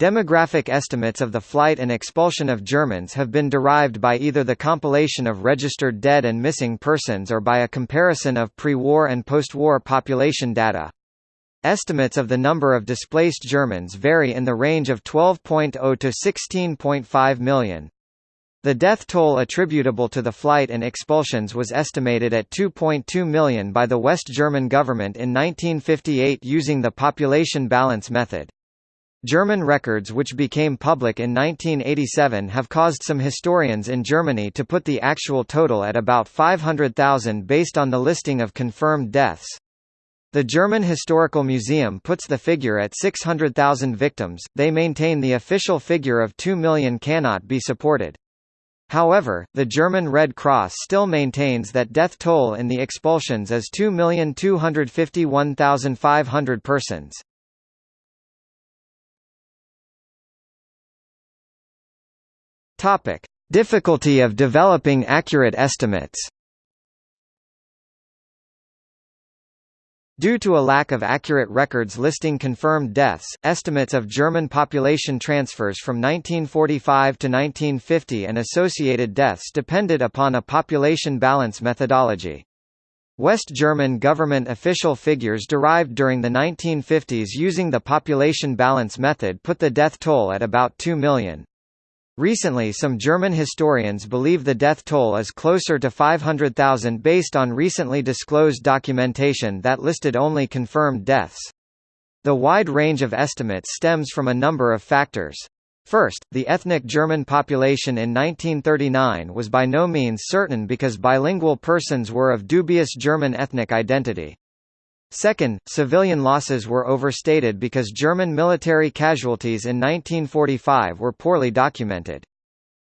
Demographic estimates of the flight and expulsion of Germans have been derived by either the compilation of registered dead and missing persons or by a comparison of pre-war and post-war population data. Estimates of the number of displaced Germans vary in the range of 12.0 to 16.5 million. The death toll attributable to the flight and expulsions was estimated at 2.2 million by the West German government in 1958 using the population balance method. German records which became public in 1987 have caused some historians in Germany to put the actual total at about 500,000 based on the listing of confirmed deaths. The German Historical Museum puts the figure at 600,000 victims, they maintain the official figure of 2 million cannot be supported. However, the German Red Cross still maintains that death toll in the expulsions is 2,251,500 persons. Topic: Difficulty of developing accurate estimates. Due to a lack of accurate records listing confirmed deaths, estimates of German population transfers from 1945 to 1950 and associated deaths depended upon a population balance methodology. West German government official figures derived during the 1950s using the population balance method put the death toll at about 2 million. Recently some German historians believe the death toll is closer to 500,000 based on recently disclosed documentation that listed only confirmed deaths. The wide range of estimates stems from a number of factors. First, the ethnic German population in 1939 was by no means certain because bilingual persons were of dubious German ethnic identity. Second, civilian losses were overstated because German military casualties in 1945 were poorly documented.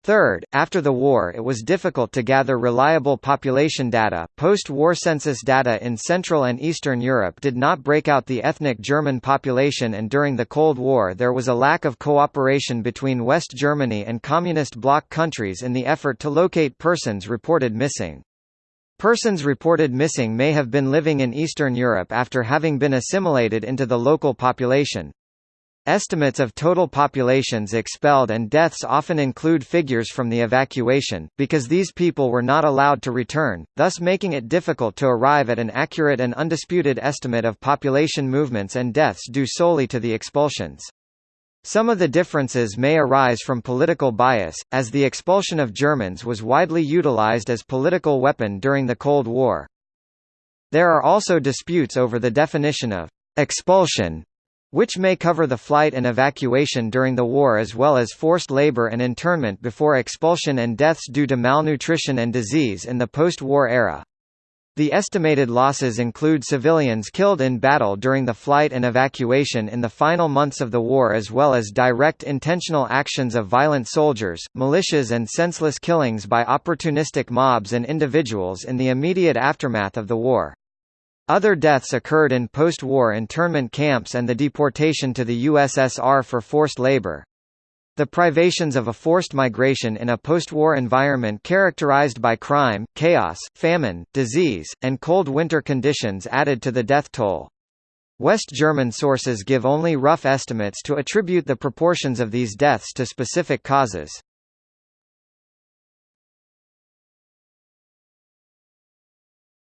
Third, after the war it was difficult to gather reliable population data. Post-war census data in Central and Eastern Europe did not break out the ethnic German population and during the Cold War there was a lack of cooperation between West Germany and Communist bloc countries in the effort to locate persons reported missing. Persons reported missing may have been living in Eastern Europe after having been assimilated into the local population. Estimates of total populations expelled and deaths often include figures from the evacuation, because these people were not allowed to return, thus making it difficult to arrive at an accurate and undisputed estimate of population movements and deaths due solely to the expulsions. Some of the differences may arise from political bias, as the expulsion of Germans was widely utilized as political weapon during the Cold War. There are also disputes over the definition of expulsion, which may cover the flight and evacuation during the war as well as forced labor and internment before expulsion and deaths due to malnutrition and disease in the post-war era. The estimated losses include civilians killed in battle during the flight and evacuation in the final months of the war as well as direct intentional actions of violent soldiers, militias and senseless killings by opportunistic mobs and individuals in the immediate aftermath of the war. Other deaths occurred in post-war internment camps and the deportation to the USSR for forced labor. The privations of a forced migration in a post-war environment characterized by crime, chaos, famine, disease, and cold winter conditions added to the death toll. West German sources give only rough estimates to attribute the proportions of these deaths to specific causes.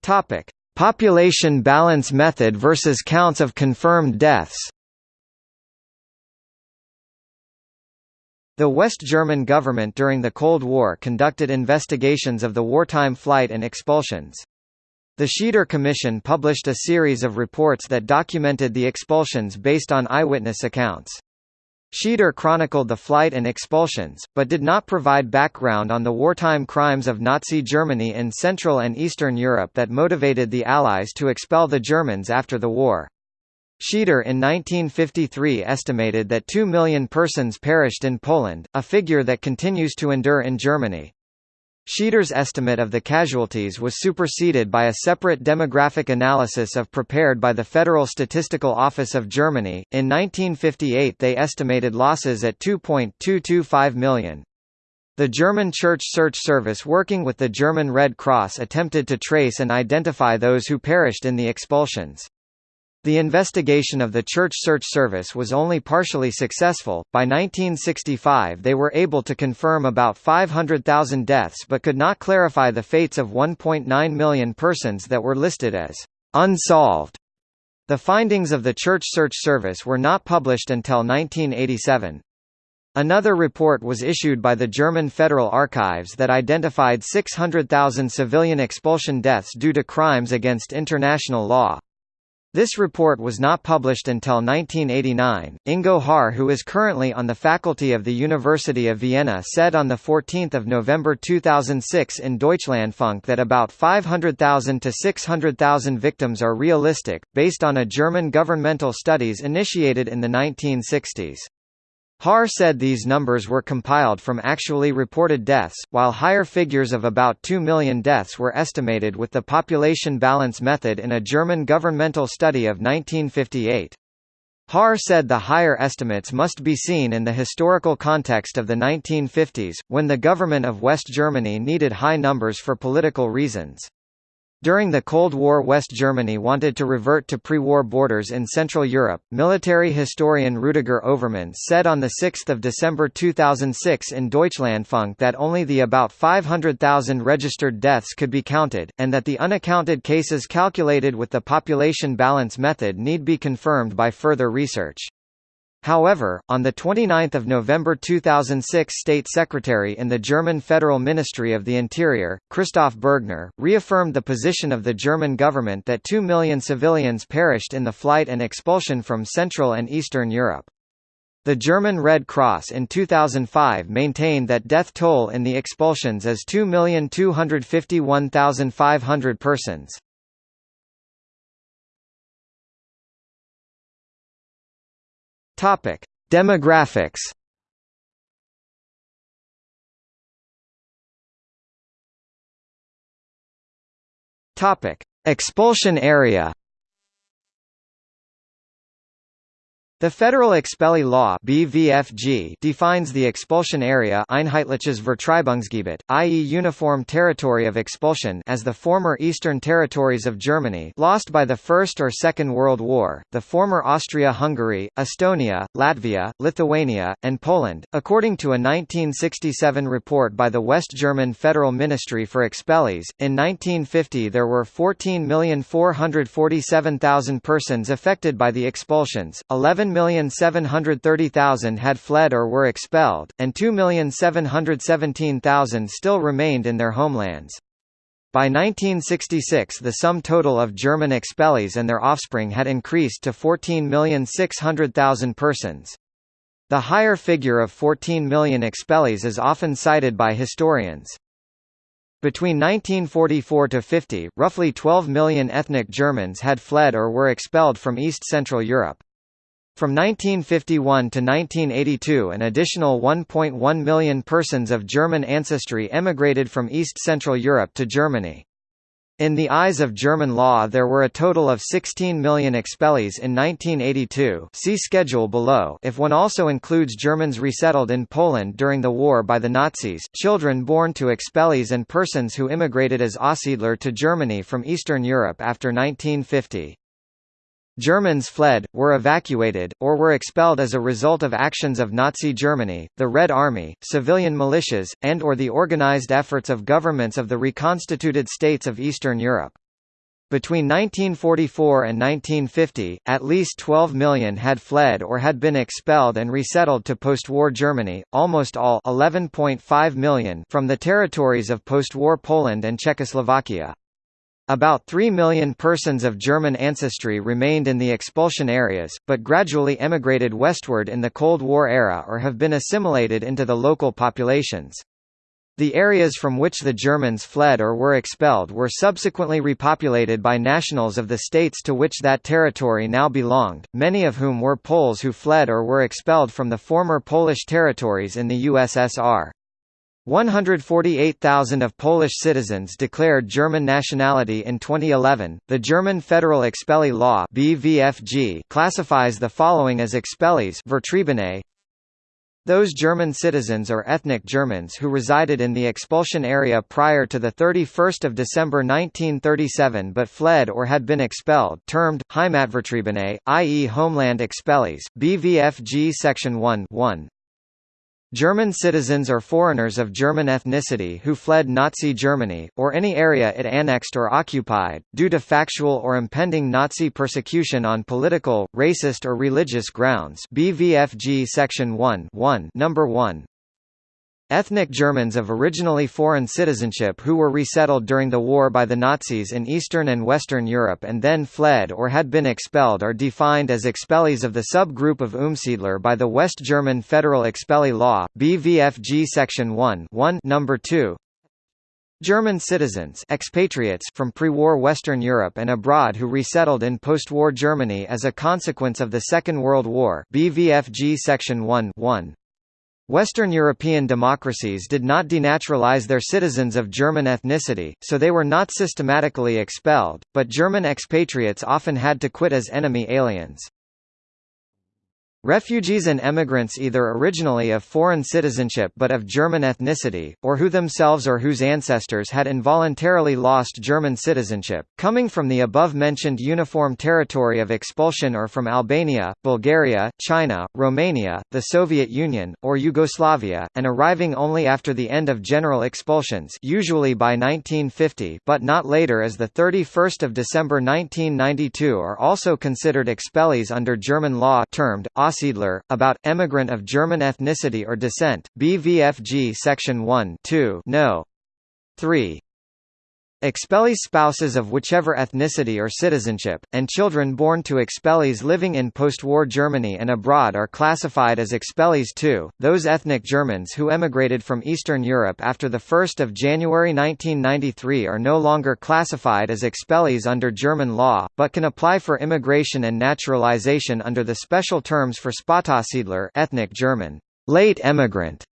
Topic: Population balance method versus counts of confirmed deaths. The West German government during the Cold War conducted investigations of the wartime flight and expulsions. The Schieder Commission published a series of reports that documented the expulsions based on eyewitness accounts. Schieder chronicled the flight and expulsions, but did not provide background on the wartime crimes of Nazi Germany in Central and Eastern Europe that motivated the Allies to expel the Germans after the war. Schieder in 1953 estimated that 2 million persons perished in Poland, a figure that continues to endure in Germany. Schieder's estimate of the casualties was superseded by a separate demographic analysis of prepared by the Federal Statistical Office of Germany. In 1958 they estimated losses at 2.225 million. The German Church Search Service working with the German Red Cross attempted to trace and identify those who perished in the expulsions. The investigation of the Church Search Service was only partially successful. By 1965, they were able to confirm about 500,000 deaths but could not clarify the fates of 1.9 million persons that were listed as unsolved. The findings of the Church Search Service were not published until 1987. Another report was issued by the German Federal Archives that identified 600,000 civilian expulsion deaths due to crimes against international law. This report was not published until 1989. Ingo Haar, who is currently on the faculty of the University of Vienna, said on the 14th of November 2006 in Deutschlandfunk that about 500,000 to 600,000 victims are realistic, based on a German governmental studies initiated in the 1960s. Haar said these numbers were compiled from actually reported deaths, while higher figures of about 2 million deaths were estimated with the population balance method in a German governmental study of 1958. Haar said the higher estimates must be seen in the historical context of the 1950s, when the government of West Germany needed high numbers for political reasons. During the Cold War West Germany wanted to revert to pre-war borders in Central Europe. Military historian Rudiger Overmans said on 6 December 2006 in Deutschlandfunk that only the about 500,000 registered deaths could be counted, and that the unaccounted cases calculated with the population balance method need be confirmed by further research. However, on 29 November 2006 State Secretary in the German Federal Ministry of the Interior, Christoph Bergner, reaffirmed the position of the German government that 2 million civilians perished in the flight and expulsion from Central and Eastern Europe. The German Red Cross in 2005 maintained that death toll in the expulsions is 2,251,500 persons. Topic: Demographics. Topic: Expulsion area. The Federal Expellee Law BVFG defines the expulsion area Einheitliches Vertreibungsgebiet, i.e. uniform territory of expulsion as the former eastern territories of Germany lost by the First or Second World War, the former Austria-Hungary, Estonia, Latvia, Lithuania, and Poland. According to a 1967 report by the West German Federal Ministry for Expellees, in 1950 there were 14,447,000 persons affected by the expulsions, 11 1,730,000 had fled or were expelled, and 2,717,000 still remained in their homelands. By 1966 the sum total of German expellees and their offspring had increased to 14,600,000 persons. The higher figure of 14 million expellees is often cited by historians. Between 1944 to 50, roughly 12 million ethnic Germans had fled or were expelled from East Central Europe. From 1951 to 1982 an additional 1.1 million persons of German ancestry emigrated from East Central Europe to Germany. In the eyes of German law there were a total of 16 million expellees in 1982 see schedule below if one also includes Germans resettled in Poland during the war by the Nazis, children born to expellees and persons who immigrated as Aussiedler to Germany from Eastern Europe after 1950. Germans fled, were evacuated, or were expelled as a result of actions of Nazi Germany, the Red Army, civilian militias, and or the organized efforts of governments of the reconstituted states of Eastern Europe. Between 1944 and 1950, at least 12 million had fled or had been expelled and resettled to post-war Germany, almost all 11.5 million from the territories of post-war Poland and Czechoslovakia. About 3 million persons of German ancestry remained in the expulsion areas, but gradually emigrated westward in the Cold War era or have been assimilated into the local populations. The areas from which the Germans fled or were expelled were subsequently repopulated by nationals of the states to which that territory now belonged, many of whom were Poles who fled or were expelled from the former Polish territories in the USSR. 148,000 of Polish citizens declared German nationality in 2011. The German Federal Expellee Law (BVFG) classifies the following as expellees: Vertriebene, Those German citizens or ethnic Germans who resided in the expulsion area prior to 31 December 1937 but fled or had been expelled termed, Heimatvertriebene, i.e. homeland expellees, BVFG Section 1 1. German citizens or foreigners of German ethnicity who fled Nazi Germany, or any area it annexed or occupied, due to factual or impending Nazi persecution on political, racist or religious grounds. BVFG Section 1 1 Number 1 Ethnic Germans of originally foreign citizenship who were resettled during the war by the Nazis in Eastern and Western Europe and then fled or had been expelled are defined as expellees of the subgroup of Umsiedler by the West German Federal Expellee Law, BVFG Section 1 1 Number 2. German citizens expatriates from pre-war Western Europe and abroad who resettled in post-war Germany as a consequence of the Second World War BVFG Section 1 1 Western European democracies did not denaturalize their citizens of German ethnicity, so they were not systematically expelled, but German expatriates often had to quit as enemy aliens. Refugees and emigrants either originally of foreign citizenship but of German ethnicity, or who themselves or whose ancestors had involuntarily lost German citizenship, coming from the above-mentioned uniform territory of expulsion or from Albania, Bulgaria, China, Romania, the Soviet Union, or Yugoslavia, and arriving only after the end of general expulsions usually by 1950 but not later as 31 December 1992 are also considered expellees under German law termed Aussiedler, about, emigrant of German ethnicity or descent, BVFG Section 1 2 No. 3. Expellees spouses of whichever ethnicity or citizenship, and children born to expellees living in post-war Germany and abroad are classified as expellees too. Those ethnic Germans who emigrated from Eastern Europe after 1 January 1993 are no longer classified as expellees under German law, but can apply for immigration and naturalization under the special terms for Spätaussiedler ethnic German, late emigrant,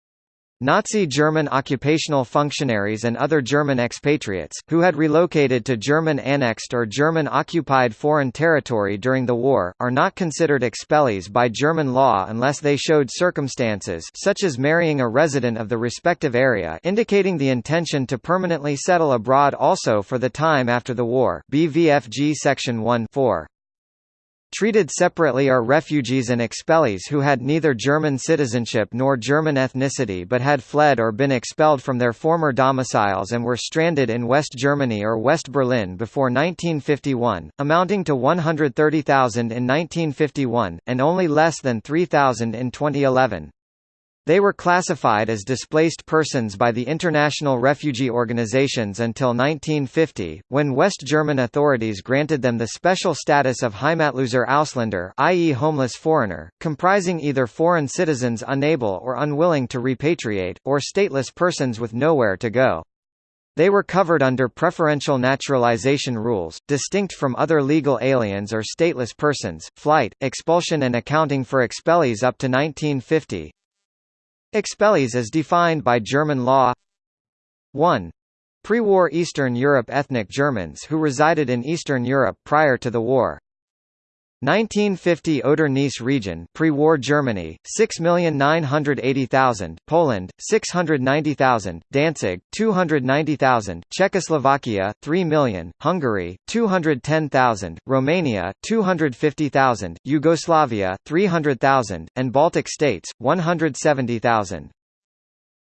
Nazi German occupational functionaries and other German expatriates, who had relocated to German-annexed or German-occupied foreign territory during the war, are not considered expellees by German law unless they showed circumstances such as marrying a resident of the respective area indicating the intention to permanently settle abroad also for the time after the war BVFG Section 1 4. Treated separately are refugees and expellees who had neither German citizenship nor German ethnicity but had fled or been expelled from their former domiciles and were stranded in West Germany or West Berlin before 1951, amounting to 130,000 in 1951, and only less than 3,000 in 2011. They were classified as displaced persons by the international refugee organizations until 1950, when West German authorities granted them the special status of Heimatloser Ausländer i.e. homeless foreigner, comprising either foreign citizens unable or unwilling to repatriate, or stateless persons with nowhere to go. They were covered under preferential naturalization rules, distinct from other legal aliens or stateless persons, flight, expulsion and accounting for expellees up to 1950, Expellees as defined by German law 1. Pre-war Eastern Europe ethnic Germans who resided in Eastern Europe prior to the war 1950 Oder-Neisse region pre-war Germany 6,980,000 Poland 690,000 Danzig 290,000 Czechoslovakia 3 million Hungary 210,000 Romania 250,000 Yugoslavia 300,000 and Baltic states 170,000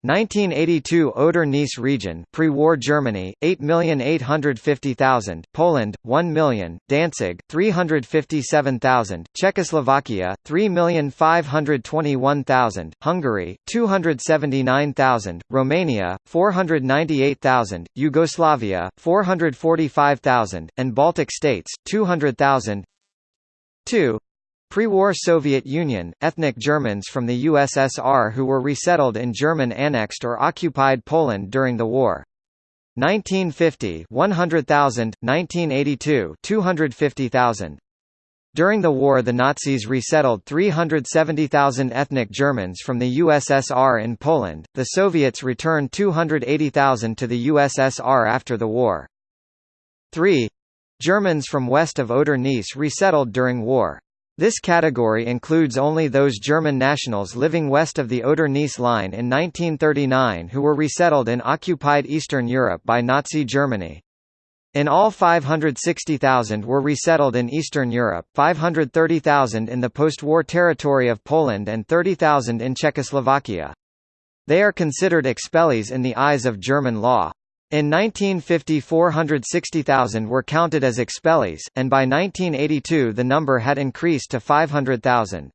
1982 Oder-Neisse region pre-war Germany 8,850,000 Poland 1 million Danzig 357,000 Czechoslovakia 3,521,000 Hungary 279,000 Romania 498,000 Yugoslavia 445,000 and Baltic states 200,000 2 Pre-war Soviet Union, ethnic Germans from the USSR who were resettled in German-annexed or occupied Poland during the war. 1950 100,000, 1982 250,000. During the war the Nazis resettled 370,000 ethnic Germans from the USSR in Poland, the Soviets returned 280,000 to the USSR after the war. 3. Germans from west of Oder-Neisse resettled during war. This category includes only those German nationals living west of the Oder-Neisse line in 1939 who were resettled in occupied Eastern Europe by Nazi Germany. In all 560,000 were resettled in Eastern Europe, 530,000 in the post-war territory of Poland and 30,000 in Czechoslovakia. They are considered expellees in the eyes of German law. In 1950 460,000 were counted as expellees, and by 1982 the number had increased to 500,000.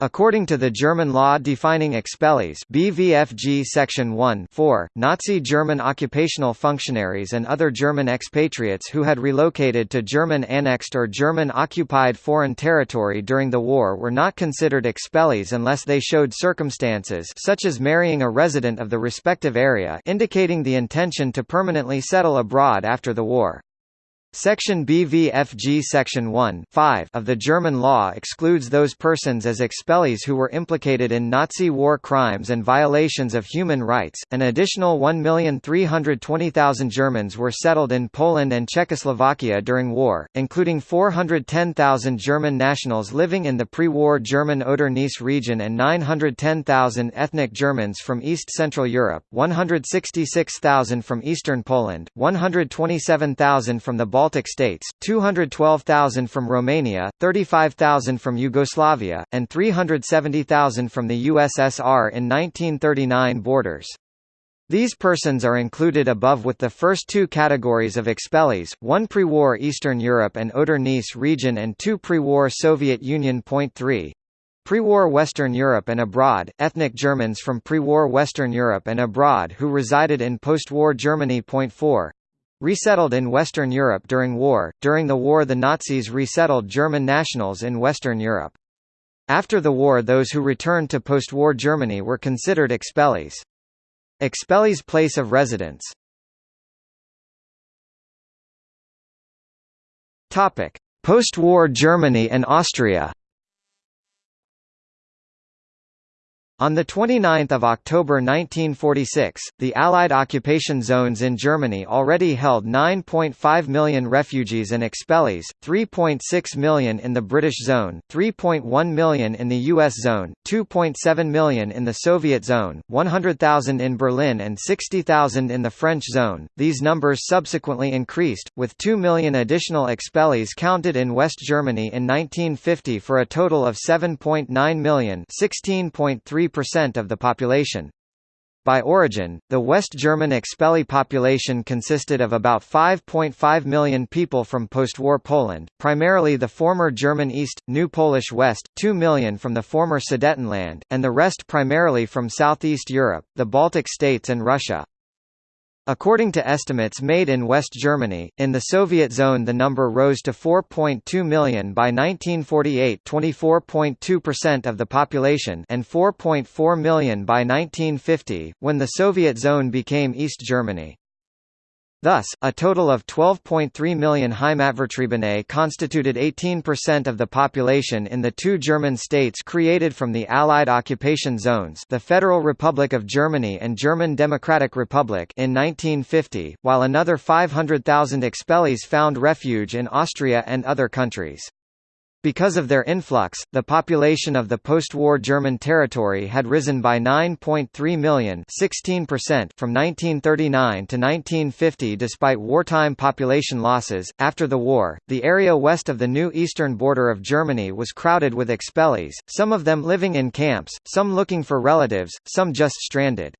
According to the German law defining expellees BVFG Section 1 4, Nazi German occupational functionaries and other German expatriates who had relocated to German-annexed or German-occupied foreign territory during the war were not considered expellees unless they showed circumstances such as marrying a resident of the respective area indicating the intention to permanently settle abroad after the war. Section BVFG Section 1 5 of the German law excludes those persons as expellees who were implicated in Nazi war crimes and violations of human rights. An additional 1,320,000 Germans were settled in Poland and Czechoslovakia during war, including 410,000 German nationals living in the pre-war German Oder-Neisse region and 910,000 ethnic Germans from East Central Europe, 166,000 from Eastern Poland, 127,000 from the Baltic Baltic states, 212,000 from Romania, 35,000 from Yugoslavia, and 370,000 from the USSR in 1939 borders. These persons are included above with the first two categories of expellees, one pre-war Eastern Europe and Oder-Neisse region and two pre-war Soviet Union. Point 3. Pre-war Western Europe and abroad, ethnic Germans from pre-war Western Europe and abroad who resided in post-war Germany. Point 4. Resettled in Western Europe during war, during the war the Nazis resettled German nationals in Western Europe. After the war those who returned to post-war Germany were considered expellees. Expellees place of residence Post-war Germany and Austria On 29 October 1946, the Allied occupation zones in Germany already held 9.5 million refugees and expellees, 3.6 million in the British zone, 3.1 million in the US zone, 2.7 million in the Soviet zone, 100,000 in Berlin and 60,000 in the French zone. These numbers subsequently increased, with 2 million additional expellees counted in West Germany in 1950 for a total of 7.9 million 16.3 3% of the population. By origin, the West German expellee population consisted of about 5.5 million people from post-war Poland, primarily the former German East, New Polish West, 2 million from the former Sudetenland, and the rest primarily from Southeast Europe, the Baltic states and Russia. According to estimates made in West Germany, in the Soviet zone the number rose to 4.2 million by 1948 24.2% of the population and 4.4 million by 1950, when the Soviet zone became East Germany. Thus, a total of 12.3 million Heimatvertriebene constituted 18% of the population in the two German states created from the Allied occupation zones the Federal Republic of Germany and German Democratic Republic in 1950, while another 500,000 expellees found refuge in Austria and other countries. Because of their influx, the population of the post-war German territory had risen by 9.3 million 16% from 1939 to 1950 despite wartime population losses. After the war, the area west of the new eastern border of Germany was crowded with expellees, some of them living in camps, some looking for relatives, some just stranded.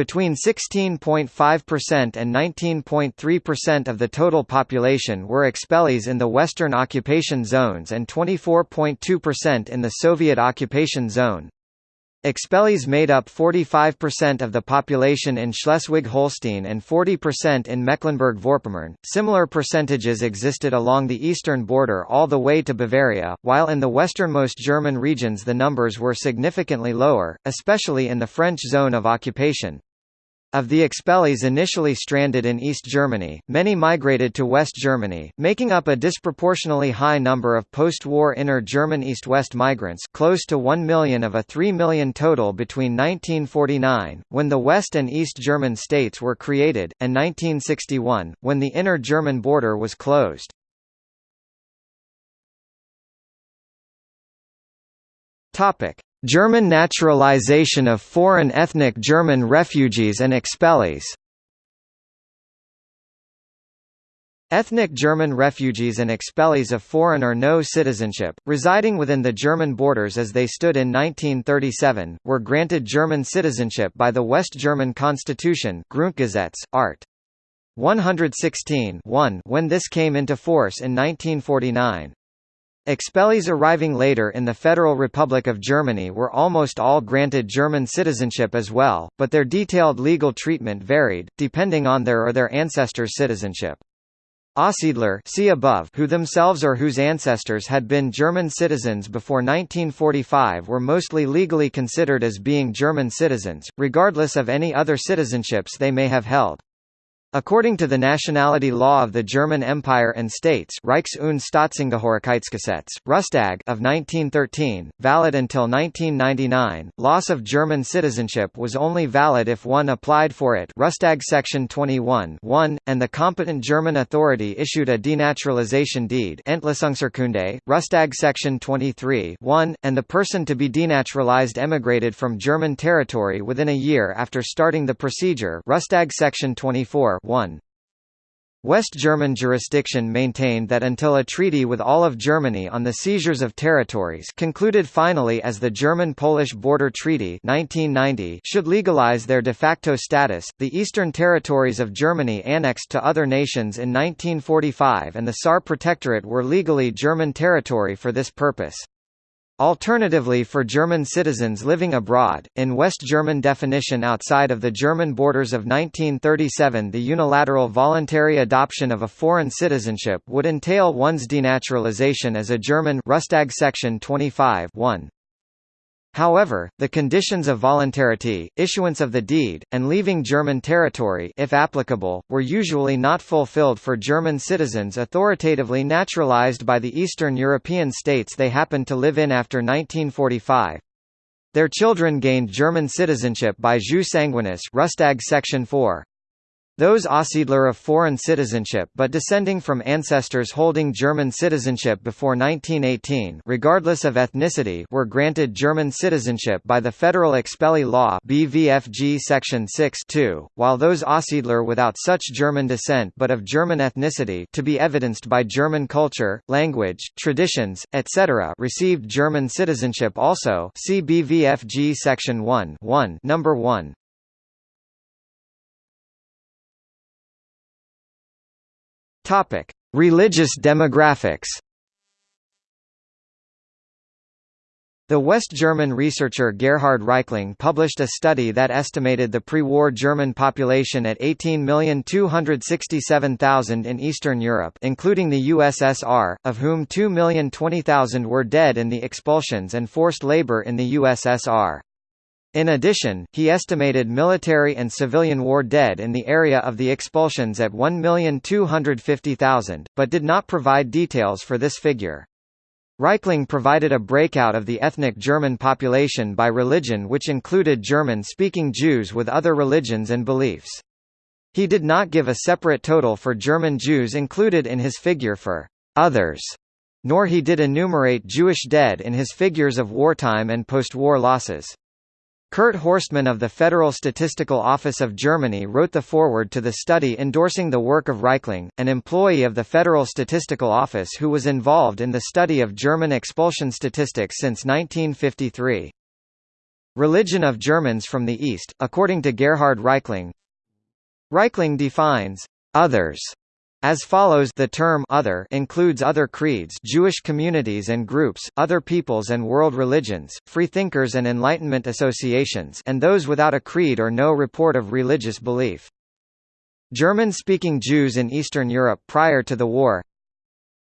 Between 16.5% and 19.3% of the total population were expellees in the Western occupation zones and 24.2% in the Soviet occupation zone. Expellees made up 45% of the population in Schleswig-Holstein and 40% in Mecklenburg-Vorpommern. Similar percentages existed along the eastern border all the way to Bavaria, while in the westernmost German regions the numbers were significantly lower, especially in the French zone of occupation. Of the expellees initially stranded in East Germany, many migrated to West Germany, making up a disproportionately high number of post-war inner German east-west migrants close to 1 million of a 3 million total between 1949, when the West and East German states were created, and 1961, when the inner German border was closed. German naturalization of foreign ethnic German refugees and expellees Ethnic German refugees and expellees of foreign or no citizenship, residing within the German borders as they stood in 1937, were granted German citizenship by the West German Constitution Grundgesetz, Art. 116 when this came into force in 1949. Expellees arriving later in the Federal Republic of Germany were almost all granted German citizenship as well, but their detailed legal treatment varied, depending on their or their ancestors' citizenship. Aussiedler see above who themselves or whose ancestors had been German citizens before 1945 were mostly legally considered as being German citizens, regardless of any other citizenships they may have held. According to the nationality law of the German Empire and States Reichs- und Staatsangehörigkeitsgesetz, Rustag of 1913, valid until 1999, loss of German citizenship was only valid if one applied for it Rustag Section 21 1, and the competent German authority issued a denaturalization deed Entlassungsurkunde, Rustag Section 23 1, and the person to be denaturalized emigrated from German territory within a year after starting the procedure Rustag Section 24 1. West German jurisdiction maintained that until a treaty with all of Germany on the seizures of territories concluded finally as the German-Polish Border Treaty 1990 should legalize their de facto status, the eastern territories of Germany annexed to other nations in 1945 and the Saar Protectorate were legally German territory for this purpose. Alternatively for German citizens living abroad, in West German definition outside of the German borders of 1937 the unilateral voluntary adoption of a foreign citizenship would entail one's denaturalization as a German Rustag section 25 1. However, the conditions of voluntarity, issuance of the deed, and leaving German territory if applicable, were usually not fulfilled for German citizens authoritatively naturalized by the Eastern European states they happened to live in after 1945. Their children gained German citizenship by jus sanguinis Rustag Section 4. Those Aussiedler of foreign citizenship but descending from ancestors holding German citizenship before 1918 regardless of ethnicity were granted German citizenship by the Federal Expellee Law BVFG Section 6 while those Aussiedler without such German descent but of German ethnicity to be evidenced by German culture, language, traditions, etc. received German citizenship also see BVFG Section 1 1 number 1. Topic: Religious demographics. The West German researcher Gerhard Reichling published a study that estimated the pre-war German population at 18,267,000 in Eastern Europe including the USSR, of whom 2,020,000 were dead in the expulsions and forced labor in the USSR. In addition, he estimated military and civilian war dead in the area of the expulsions at 1,250,000, but did not provide details for this figure. Reichling provided a breakout of the ethnic German population by religion which included German-speaking Jews with other religions and beliefs. He did not give a separate total for German Jews included in his figure for «others», nor he did enumerate Jewish dead in his figures of wartime and post-war losses. Kurt Horstmann of the Federal Statistical Office of Germany wrote the foreword to the study endorsing the work of Reichling, an employee of the Federal Statistical Office who was involved in the study of German expulsion statistics since 1953. Religion of Germans from the East, according to Gerhard Reichling Reichling defines «others» As follows the term other includes other creeds Jewish communities and groups, other peoples and world religions, freethinkers and Enlightenment associations and those without a creed or no report of religious belief. German-speaking Jews in Eastern Europe prior to the war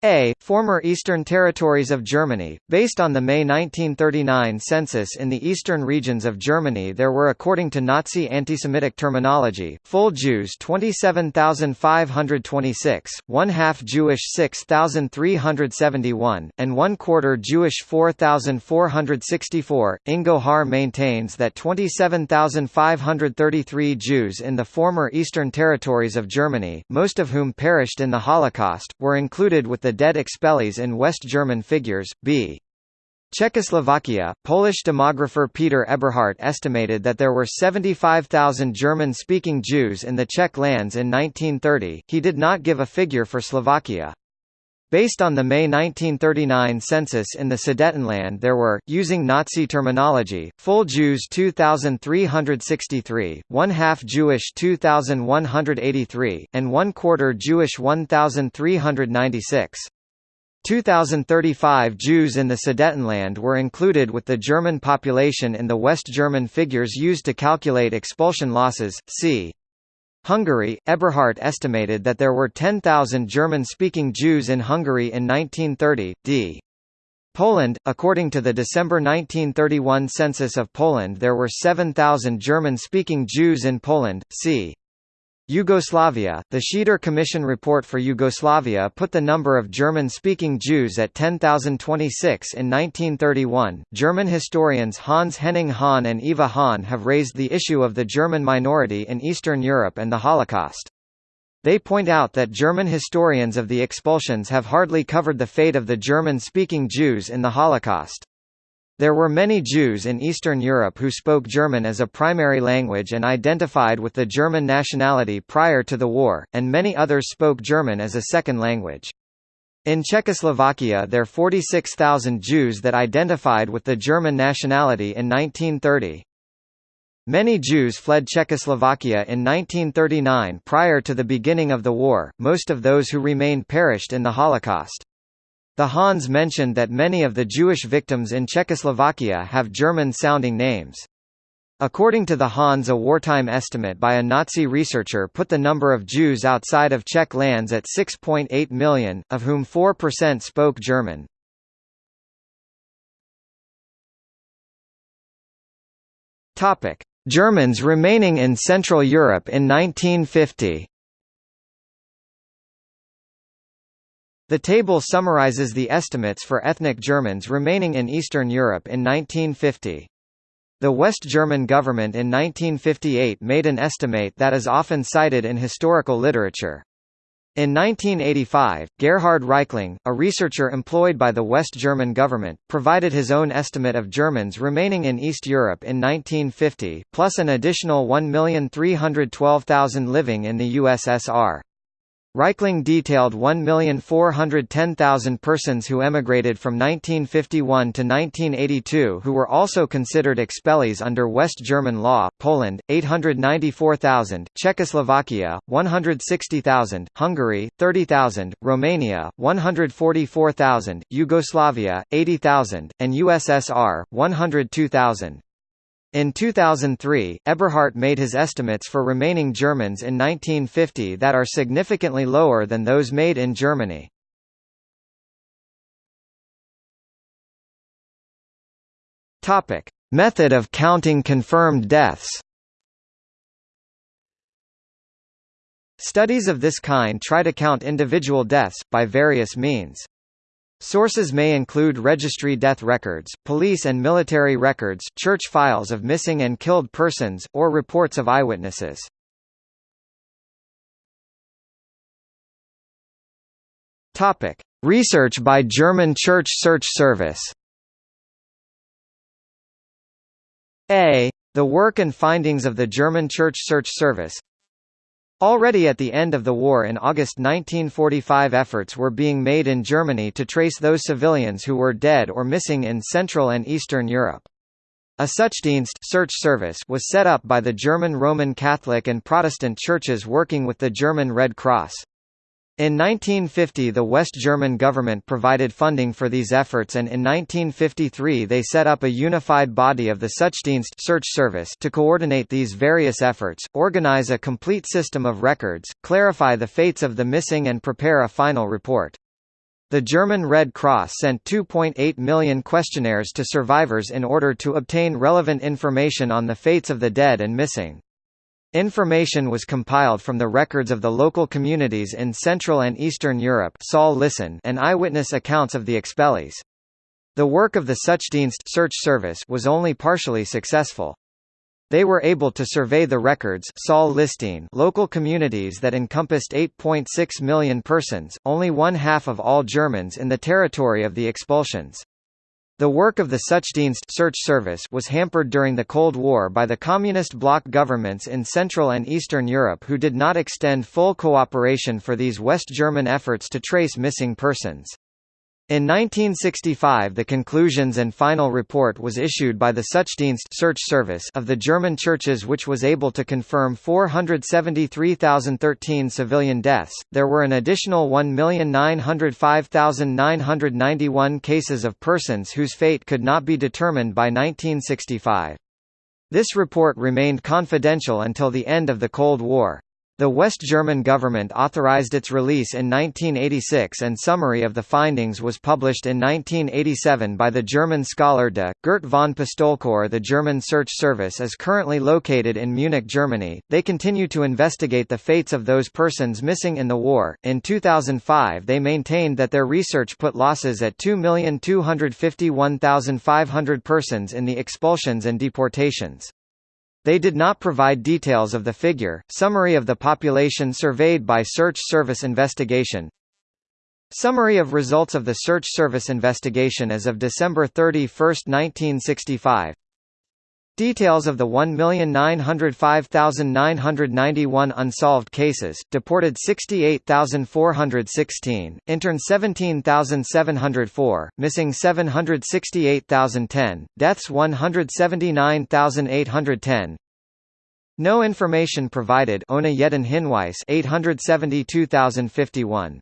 a. Former Eastern Territories of Germany. Based on the May 1939 census in the eastern regions of Germany, there were, according to Nazi anti-Semitic terminology, full Jews 27,526, one half Jewish 6,371, and one quarter Jewish 4,464. Ingo Haar maintains that 27,533 Jews in the former Eastern Territories of Germany, most of whom perished in the Holocaust, were included with the the dead expellees in West German figures, b. Czechoslovakia, Polish demographer Peter Eberhardt estimated that there were 75,000 German-speaking Jews in the Czech lands in 1930, he did not give a figure for Slovakia. Based on the May 1939 census in the Sudetenland there were, using Nazi terminology, full Jews 2,363, one-half Jewish 2,183, and one-quarter Jewish 1,396. 2,035 Jews in the Sudetenland were included with the German population in the West German figures used to calculate expulsion losses, c. Hungary, Eberhardt estimated that there were 10,000 German-speaking Jews in Hungary in 1930, d. Poland, according to the December 1931 census of Poland there were 7,000 German-speaking Jews in Poland, c. Yugoslavia, the Schieder Commission report for Yugoslavia put the number of German-speaking Jews at 10,026 in 1931. German historians Hans Henning Hahn and Eva Hahn have raised the issue of the German minority in Eastern Europe and the Holocaust. They point out that German historians of the expulsions have hardly covered the fate of the German-speaking Jews in the Holocaust. There were many Jews in Eastern Europe who spoke German as a primary language and identified with the German nationality prior to the war, and many others spoke German as a second language. In Czechoslovakia there 46,000 Jews that identified with the German nationality in 1930. Many Jews fled Czechoslovakia in 1939 prior to the beginning of the war, most of those who remained perished in the Holocaust. The Hahns mentioned that many of the Jewish victims in Czechoslovakia have German-sounding names. According to the Hahns a wartime estimate by a Nazi researcher put the number of Jews outside of Czech lands at 6.8 million, of whom 4% spoke German. Germans remaining in Central Europe in 1950 The table summarizes the estimates for ethnic Germans remaining in Eastern Europe in 1950. The West German government in 1958 made an estimate that is often cited in historical literature. In 1985, Gerhard Reichling, a researcher employed by the West German government, provided his own estimate of Germans remaining in East Europe in 1950, plus an additional 1,312,000 living in the USSR. Reichling detailed 1,410,000 persons who emigrated from 1951 to 1982 who were also considered expellees under West German law, Poland, 894,000, Czechoslovakia, 160,000, Hungary, 30,000, Romania, 144,000, Yugoslavia, 80,000, and USSR, 102,000. In 2003, Eberhardt made his estimates for remaining Germans in 1950 that are significantly lower than those made in Germany. Topic: Method of counting confirmed deaths. Studies of this kind try to count individual deaths, by various means. Sources may include registry death records, police and military records, church files of missing and killed persons, or reports of eyewitnesses. Topic: Research by German Church Search Service. A. The work and findings of the German Church Search Service Already at the end of the war in August 1945 efforts were being made in Germany to trace those civilians who were dead or missing in Central and Eastern Europe. A Suchdienst search service was set up by the German Roman Catholic and Protestant churches working with the German Red Cross. In 1950 the West German government provided funding for these efforts and in 1953 they set up a unified body of the Suchdienst search service to coordinate these various efforts, organize a complete system of records, clarify the fates of the missing and prepare a final report. The German Red Cross sent 2.8 million questionnaires to survivors in order to obtain relevant information on the fates of the dead and missing. Information was compiled from the records of the local communities in Central and Eastern Europe and eyewitness accounts of the expellees. The work of the Suchdienst search service was only partially successful. They were able to survey the records listing local communities that encompassed 8.6 million persons, only one half of all Germans in the territory of the expulsions. The work of the Suchdienst search service was hampered during the Cold War by the Communist bloc governments in Central and Eastern Europe who did not extend full cooperation for these West German efforts to trace missing persons. In 1965 the conclusions and final report was issued by the Suchdienst search service of the German churches which was able to confirm 473,013 civilian deaths. There were an additional 1,905,991 cases of persons whose fate could not be determined by 1965. This report remained confidential until the end of the Cold War. The West German government authorized its release in 1986 and summary of the findings was published in 1987 by the German scholar de. Gert von Pistolkor. The German Search Service is currently located in Munich, Germany. They continue to investigate the fates of those persons missing in the war. In 2005, they maintained that their research put losses at 2,251,500 persons in the expulsions and deportations. They did not provide details of the figure. Summary of the population surveyed by Search Service investigation. Summary of results of the Search Service investigation as of December 31, 1965. Details of the 1,905,991 unsolved cases, deported 68,416, interned 17,704, missing 768,010, deaths 179,810. No information provided Ohne jeden Hinweis 872,051.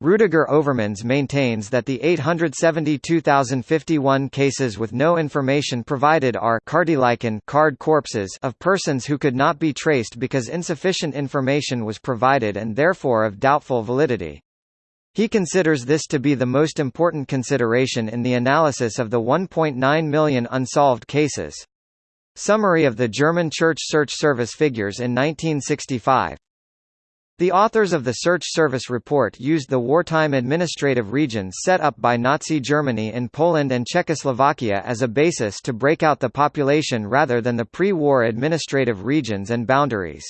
Rudiger Overmans maintains that the 872,051 cases with no information provided are Karteileichen card corpses of persons who could not be traced because insufficient information was provided and therefore of doubtful validity. He considers this to be the most important consideration in the analysis of the 1.9 million unsolved cases. Summary of the German Church Search Service figures in 1965 the authors of the Search Service report used the wartime administrative regions set up by Nazi Germany in Poland and Czechoslovakia as a basis to break out the population rather than the pre-war administrative regions and boundaries.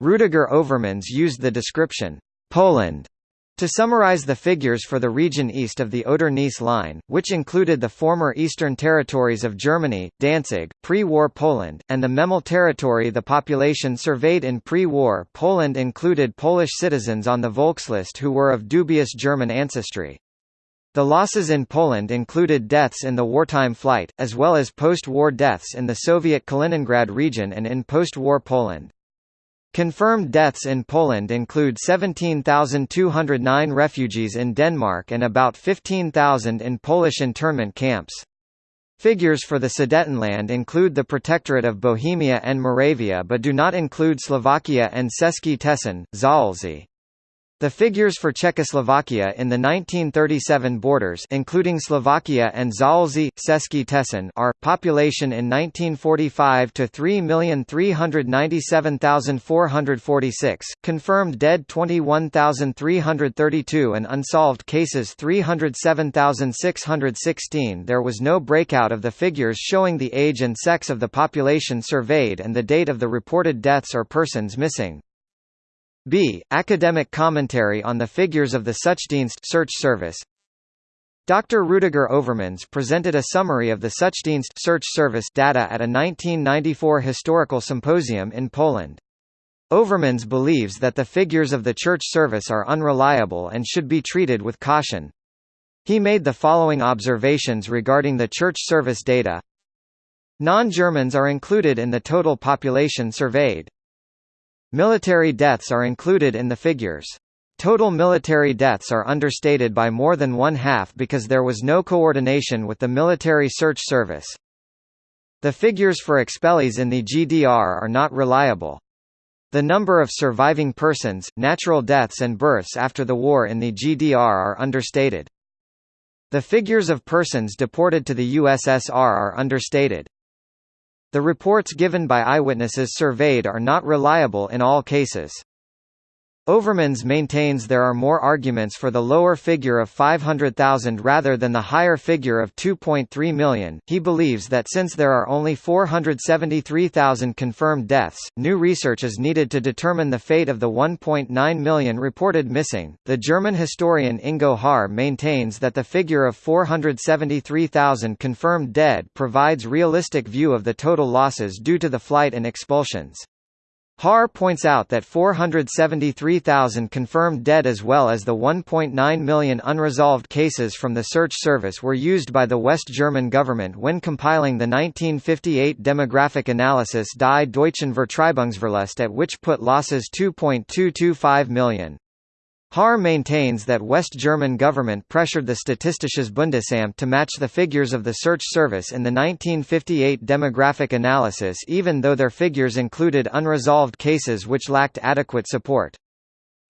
Rudiger Overmans used the description, Poland, to summarize the figures for the region east of the Oder-Neisse line, which included the former eastern territories of Germany, Danzig, pre-war Poland, and the Memel territory the population surveyed in pre-war Poland included Polish citizens on the Volksliste who were of dubious German ancestry. The losses in Poland included deaths in the wartime flight, as well as post-war deaths in the Soviet Kaliningrad region and in post-war Poland. Confirmed deaths in Poland include 17,209 refugees in Denmark and about 15,000 in Polish internment camps. Figures for the Sudetenland include the Protectorate of Bohemia and Moravia but do not include Slovakia and Český Těšín, Zaolzie. The figures for Czechoslovakia in the 1937 borders including Slovakia and Zaolzie, Český Těšín are, population in 1945 to 3,397,446, confirmed dead 21,332 and unsolved cases 307,616 There was no breakout of the figures showing the age and sex of the population surveyed and the date of the reported deaths or persons missing. B. Academic commentary on the figures of the Suchdienst search service. Dr. Rudiger Overmans presented a summary of the Suchdienst search service data at a 1994 historical symposium in Poland. Overmans believes that the figures of the church service are unreliable and should be treated with caution. He made the following observations regarding the church service data. Non-Germans are included in the total population surveyed. Military deaths are included in the figures. Total military deaths are understated by more than one half because there was no coordination with the military search service. The figures for expellees in the GDR are not reliable. The number of surviving persons, natural deaths and births after the war in the GDR are understated. The figures of persons deported to the USSR are understated. The reports given by eyewitnesses surveyed are not reliable in all cases. Overmans maintains there are more arguments for the lower figure of 500,000 rather than the higher figure of 2.3 million. He believes that since there are only 473,000 confirmed deaths, new research is needed to determine the fate of the 1.9 million reported missing. The German historian Ingo Haar maintains that the figure of 473,000 confirmed dead provides realistic view of the total losses due to the flight and expulsions. Haar points out that 473,000 confirmed dead as well as the 1.9 million unresolved cases from the search service were used by the West German government when compiling the 1958 demographic analysis Die Deutschen Vertreibungsverlust at which put losses 2.225 million. Haar maintains that West German government pressured the Statistisches Bundesamt to match the figures of the search service in the 1958 demographic analysis even though their figures included unresolved cases which lacked adequate support.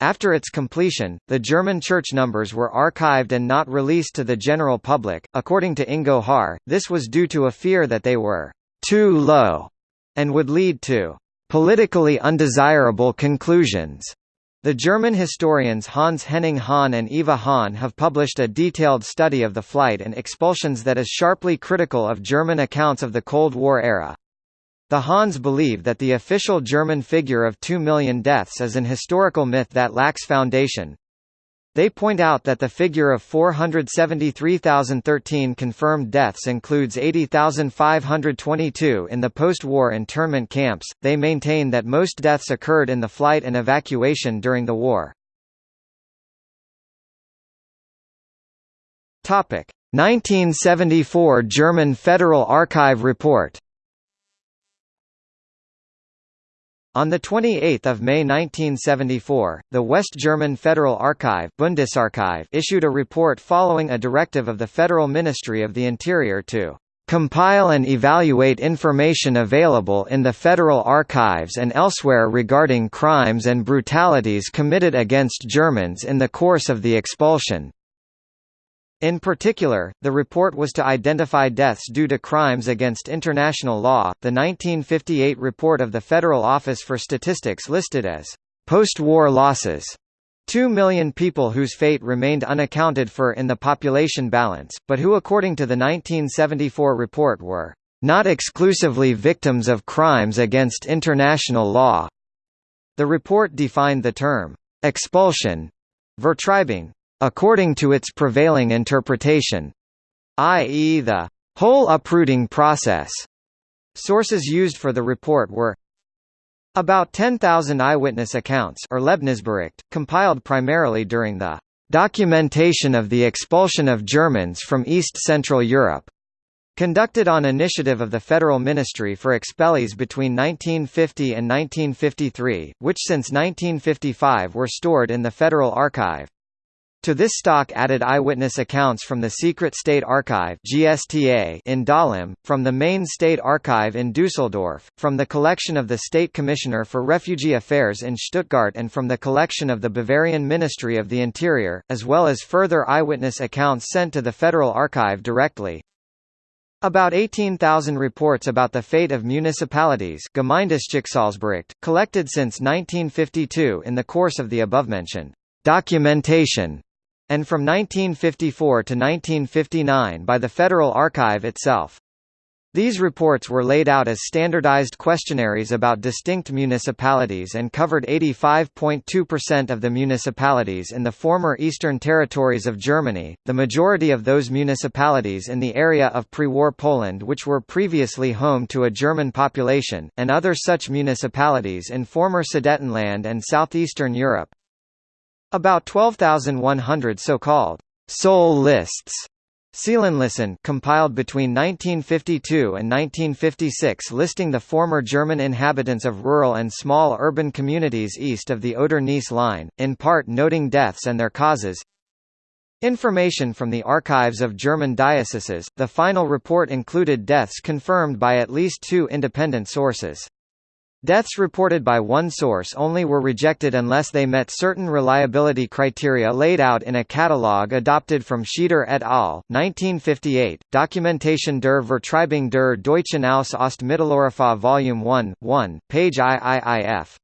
After its completion, the German church numbers were archived and not released to the general public. According to Ingo Haar, this was due to a fear that they were too low and would lead to politically undesirable conclusions. The German historians Hans Henning Hahn and Eva Hahn have published a detailed study of the flight and expulsions that is sharply critical of German accounts of the Cold War era. The Hahns believe that the official German figure of 2 million deaths is an historical myth that lacks foundation, they point out that the figure of 473,013 confirmed deaths includes 80,522 in the post-war internment camps. They maintain that most deaths occurred in the flight and evacuation during the war. Topic: 1974 German Federal Archive report. On 28 May 1974, the West German Federal Archive Bundesarchiv issued a report following a directive of the Federal Ministry of the Interior to compile and evaluate information available in the federal archives and elsewhere regarding crimes and brutalities committed against Germans in the course of the expulsion, in particular, the report was to identify deaths due to crimes against international law. The 1958 report of the Federal Office for Statistics listed as post-war losses 2 million people whose fate remained unaccounted for in the population balance, but who according to the 1974 report were not exclusively victims of crimes against international law. The report defined the term expulsion Vertreibung according to its prevailing interpretation i.e. the whole uprooting process. Sources used for the report were about 10,000 eyewitness accounts or Lebensbericht, compiled primarily during the documentation of the expulsion of Germans from East Central Europe, conducted on initiative of the Federal Ministry for Expellees between 1950 and 1953, which since 1955 were stored in the Federal Archive. To this stock added eyewitness accounts from the Secret State Archive (GSTA) in Dahlem, from the Main State Archive in Düsseldorf, from the collection of the State Commissioner for Refugee Affairs in Stuttgart and from the collection of the Bavarian Ministry of the Interior, as well as further eyewitness accounts sent to the Federal Archive directly. About 18,000 reports about the fate of municipalities collected since 1952 in the course of the above-mentioned documentation and from 1954 to 1959 by the Federal Archive itself. These reports were laid out as standardized questionnaires about distinct municipalities and covered 85.2% of the municipalities in the former Eastern Territories of Germany, the majority of those municipalities in the area of pre-war Poland which were previously home to a German population, and other such municipalities in former Sudetenland and southeastern Europe. About 12,100 so-called soul lists Seelenlisten compiled between 1952 and 1956 listing the former German inhabitants of rural and small urban communities east of the Oder-Neisse line, in part noting deaths and their causes. Information from the archives of German dioceses, the final report included deaths confirmed by at least two independent sources. Deaths reported by one source only were rejected unless they met certain reliability criteria laid out in a catalogue adopted from Schieder et al. 1958, Dokumentation der Vertreibung der Deutschen aus Ostmitteleuropa Volume 1, 1, page IIIF.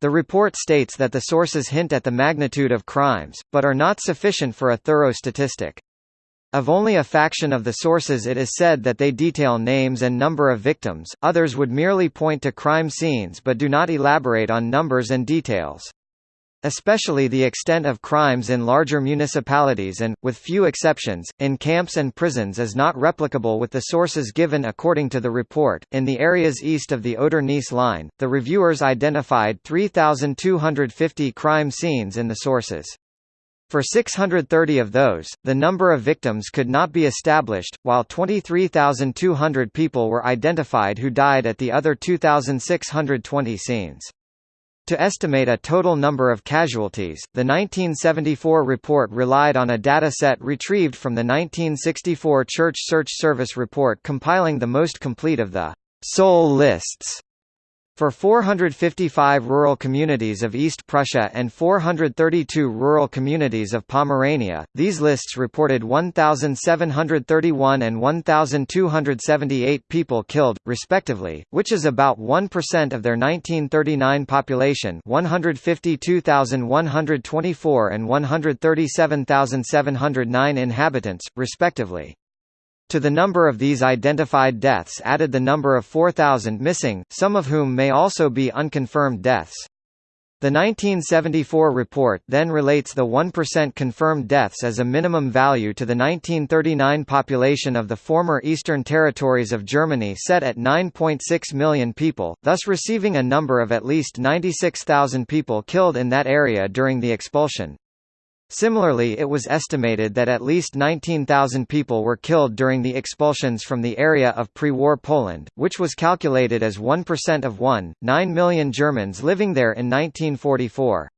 The report states that the sources hint at the magnitude of crimes, but are not sufficient for a thorough statistic. Of only a faction of the sources it is said that they detail names and number of victims, others would merely point to crime scenes but do not elaborate on numbers and details. Especially the extent of crimes in larger municipalities and, with few exceptions, in camps and prisons is not replicable with the sources given according to the report. In the areas east of the Oder-Neisse line, the reviewers identified 3,250 crime scenes in the sources. For 630 of those, the number of victims could not be established, while 23,200 people were identified who died at the other 2,620 scenes. To estimate a total number of casualties, the 1974 report relied on a data set retrieved from the 1964 Church Search Service report compiling the most complete of the «soul lists» For 455 rural communities of East Prussia and 432 rural communities of Pomerania, these lists reported 1,731 and 1,278 people killed, respectively, which is about 1% of their 1939 population 152,124 and 137,709 inhabitants, respectively. To the number of these identified deaths added the number of 4,000 missing, some of whom may also be unconfirmed deaths. The 1974 report then relates the 1% confirmed deaths as a minimum value to the 1939 population of the former Eastern Territories of Germany set at 9.6 million people, thus receiving a number of at least 96,000 people killed in that area during the expulsion. Similarly it was estimated that at least 19,000 people were killed during the expulsions from the area of pre-war Poland, which was calculated as 1% of 1, 9 million Germans living there in 1944.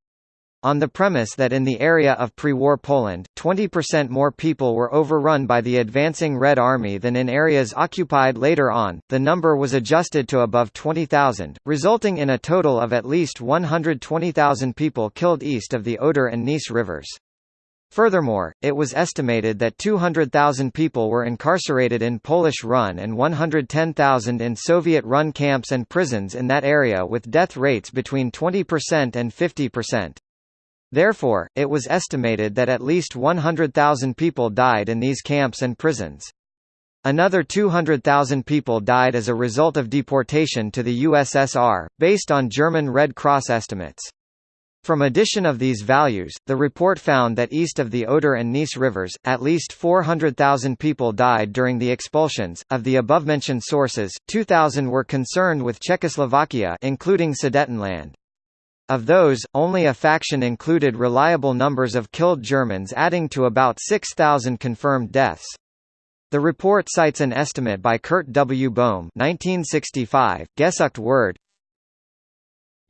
On the premise that in the area of pre-war Poland, 20% more people were overrun by the advancing Red Army than in areas occupied later on, the number was adjusted to above 20,000, resulting in a total of at least 120,000 people killed east of the Oder and Neisse rivers. Furthermore, it was estimated that 200,000 people were incarcerated in Polish-run and 110,000 in Soviet-run camps and prisons in that area with death rates between 20% and 50%. Therefore, it was estimated that at least 100,000 people died in these camps and prisons. Another 200,000 people died as a result of deportation to the USSR, based on German Red Cross estimates. From addition of these values, the report found that east of the Oder and Neisse rivers, at least 400,000 people died during the expulsions. Of the above-mentioned sources, 2,000 were concerned with Czechoslovakia including Sudetenland. Of those, only a faction included reliable numbers of killed Germans adding to about 6,000 confirmed deaths. The report cites an estimate by Kurt W. Bohm 1965, Gesucht wird,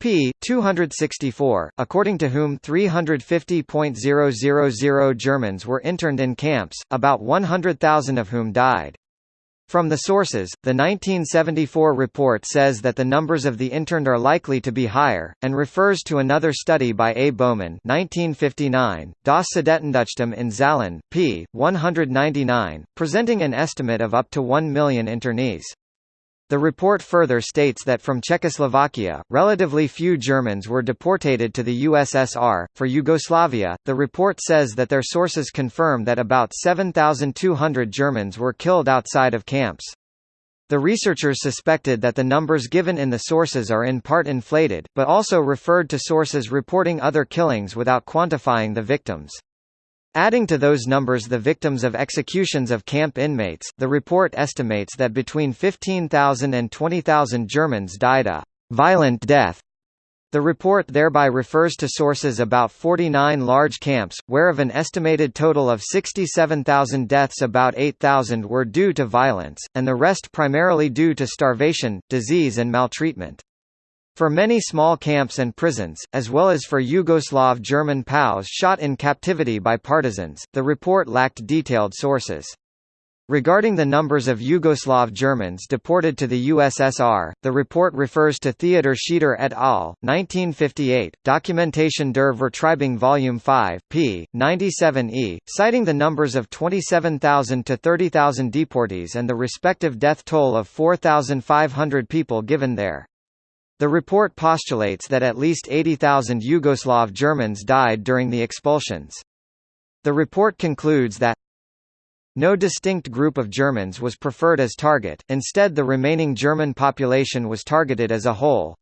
p. 264, according to whom 350.000 Germans were interned in camps, about 100,000 of whom died. From the sources, the 1974 report says that the numbers of the interned are likely to be higher, and refers to another study by A. Bohmann 1959, Das Sudetendeutschtum in Zahlen, p. 199, presenting an estimate of up to 1 million internees. The report further states that from Czechoslovakia, relatively few Germans were deported to the USSR. For Yugoslavia, the report says that their sources confirm that about 7,200 Germans were killed outside of camps. The researchers suspected that the numbers given in the sources are in part inflated, but also referred to sources reporting other killings without quantifying the victims. Adding to those numbers the victims of executions of camp inmates, the report estimates that between 15,000 and 20,000 Germans died a violent death. The report thereby refers to sources about 49 large camps, where of an estimated total of 67,000 deaths about 8,000 were due to violence, and the rest primarily due to starvation, disease and maltreatment. For many small camps and prisons, as well as for Yugoslav German POWs shot in captivity by partisans, the report lacked detailed sources. Regarding the numbers of Yugoslav Germans deported to the USSR, the report refers to Theodor Schieder et al., 1958, Dokumentation der Vertreibung Volume 5, p. 97e, citing the numbers of 27,000 to 30,000 deportees and the respective death toll of 4,500 people given there. The report postulates that at least 80,000 Yugoslav Germans died during the expulsions. The report concludes that no distinct group of Germans was preferred as target, instead the remaining German population was targeted as a whole.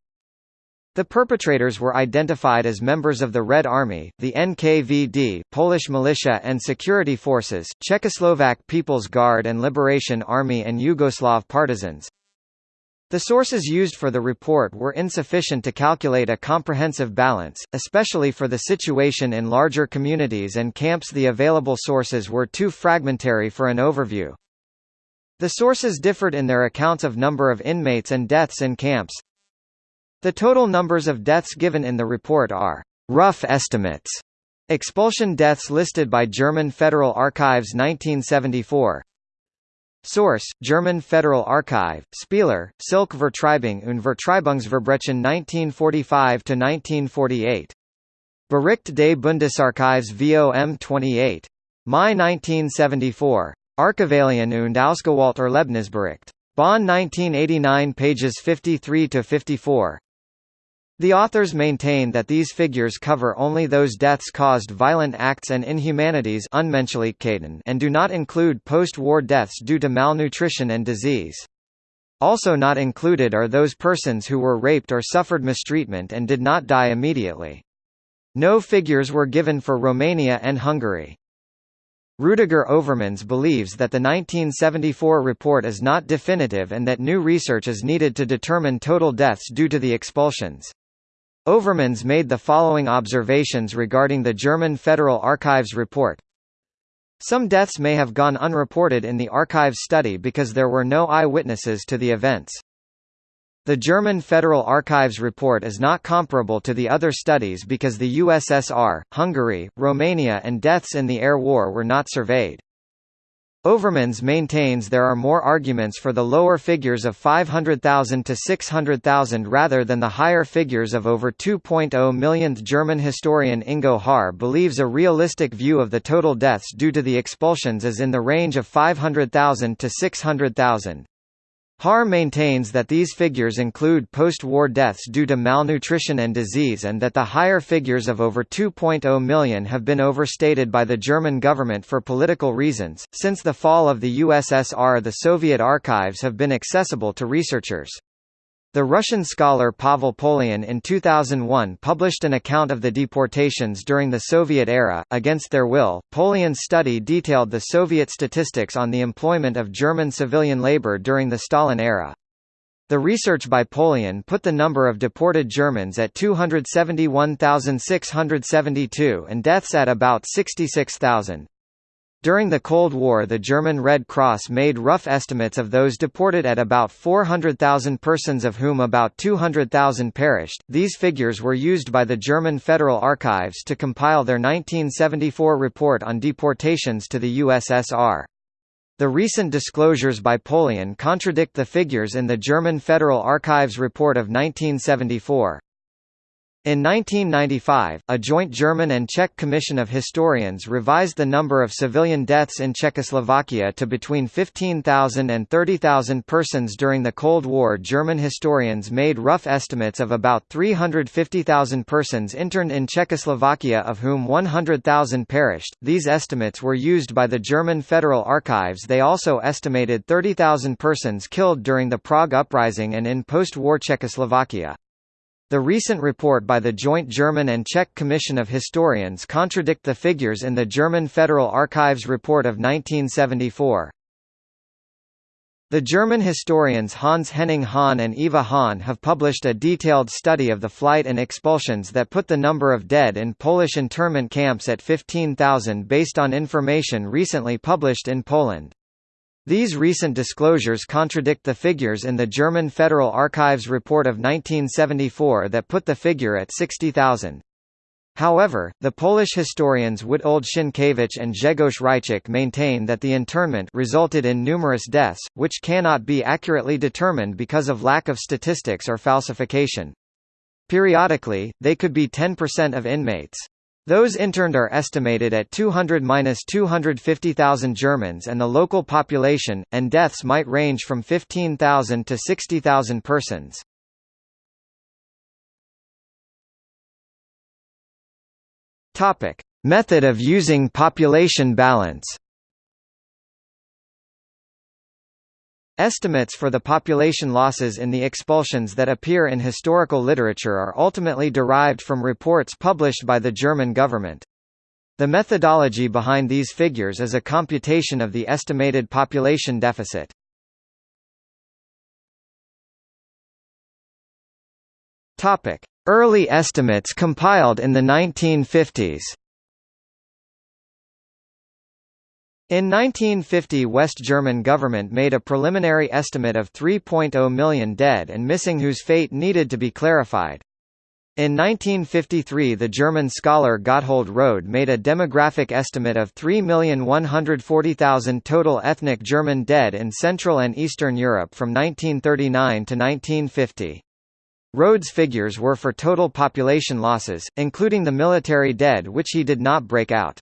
The perpetrators were identified as members of the Red Army, the NKVD, Polish militia and security forces, Czechoslovak People's Guard and Liberation Army and Yugoslav partisans. The sources used for the report were insufficient to calculate a comprehensive balance, especially for the situation in larger communities and camps the available sources were too fragmentary for an overview. The sources differed in their accounts of number of inmates and deaths in camps. The total numbers of deaths given in the report are rough estimates. Expulsion deaths listed by German Federal Archives 1974 Source: German Federal Archive, Spieler, Silke Vertreibung und Vertreibungsverbrechen 1945–1948. Bericht des Bundesarchives VOM 28. Mai 1974. Archivalien und Ausgewählt Erlebnisbericht. Bonn 1989 pages 53–54. The authors maintain that these figures cover only those deaths caused violent acts and inhumanities and do not include post-war deaths due to malnutrition and disease. Also not included are those persons who were raped or suffered mistreatment and did not die immediately. No figures were given for Romania and Hungary. Rudiger Overmans believes that the 1974 report is not definitive and that new research is needed to determine total deaths due to the expulsions. Overmans made the following observations regarding the German Federal Archives report. Some deaths may have gone unreported in the archives study because there were no eyewitnesses to the events. The German Federal Archives report is not comparable to the other studies because the USSR, Hungary, Romania and deaths in the air war were not surveyed. Overmans maintains there are more arguments for the lower figures of 500,000 to 600,000 rather than the higher figures of over 2.0 millionth German historian Ingo Haar believes a realistic view of the total deaths due to the expulsions is in the range of 500,000 to 600,000. Haar maintains that these figures include post-war deaths due to malnutrition and disease and that the higher figures of over 2.0 million have been overstated by the German government for political reasons. Since the fall of the USSR the Soviet archives have been accessible to researchers. The Russian scholar Pavel Polyan in 2001 published an account of the deportations during the Soviet era. Against their will, Polyan's study detailed the Soviet statistics on the employment of German civilian labor during the Stalin era. The research by Polyan put the number of deported Germans at 271,672 and deaths at about 66,000. During the Cold War the German Red Cross made rough estimates of those deported at about 400,000 persons of whom about 200,000 perished. These figures were used by the German Federal Archives to compile their 1974 report on deportations to the USSR. The recent disclosures by Polyan contradict the figures in the German Federal Archives report of 1974. In 1995, a joint German and Czech commission of historians revised the number of civilian deaths in Czechoslovakia to between 15,000 and 30,000 persons during the Cold War. German historians made rough estimates of about 350,000 persons interned in Czechoslovakia, of whom 100,000 perished. These estimates were used by the German Federal Archives. They also estimated 30,000 persons killed during the Prague Uprising and in post war Czechoslovakia. The recent report by the joint German and Czech Commission of Historians contradict the figures in the German Federal Archives report of 1974. The German historians Hans Henning Hahn and Eva Hahn have published a detailed study of the flight and expulsions that put the number of dead in Polish internment camps at 15,000 based on information recently published in Poland. These recent disclosures contradict the figures in the German Federal Archives report of 1974 that put the figure at 60,000. However, the Polish historians Witold Sienkiewicz and Grzegorz Hryciuk maintain that the internment resulted in numerous deaths, which cannot be accurately determined because of lack of statistics or falsification. Periodically, they could be 10% of inmates. Those interned are estimated at 200–250,000 Germans and the local population, and deaths might range from 15,000 to 60,000 persons. Method of using population balance Estimates for the population losses in the expulsions that appear in historical literature are ultimately derived from reports published by the German government. The methodology behind these figures is a computation of the estimated population deficit. Early estimates compiled in the 1950s. In 1950 West German government made a preliminary estimate of 3.0 million dead and missing whose fate needed to be clarified. In 1953 the German scholar Gotthold Rhode made a demographic estimate of 3,140,000 total ethnic German dead in Central and Eastern Europe from 1939 to 1950. Rhode's figures were for total population losses, including the military dead which he did not break out.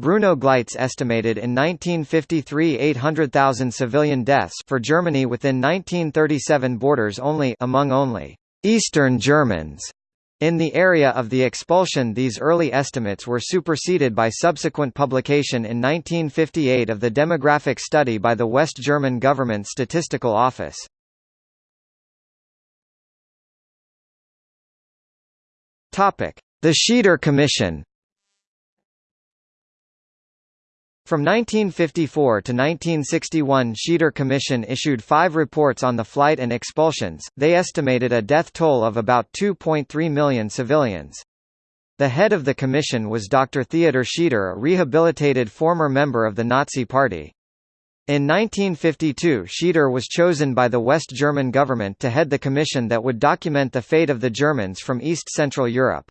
Bruno Gleitz estimated in 1953 800,000 civilian deaths for Germany within 1937 borders only among only Eastern Germans. In the area of the expulsion these early estimates were superseded by subsequent publication in 1958 of the demographic study by the West German Government Statistical Office. The Schieder Commission From 1954 to 1961 Schieder Commission issued five reports on the flight and expulsions, they estimated a death toll of about 2.3 million civilians. The head of the commission was Dr. Theodor Schieder a rehabilitated former member of the Nazi Party. In 1952 Schieder was chosen by the West German government to head the commission that would document the fate of the Germans from East Central Europe.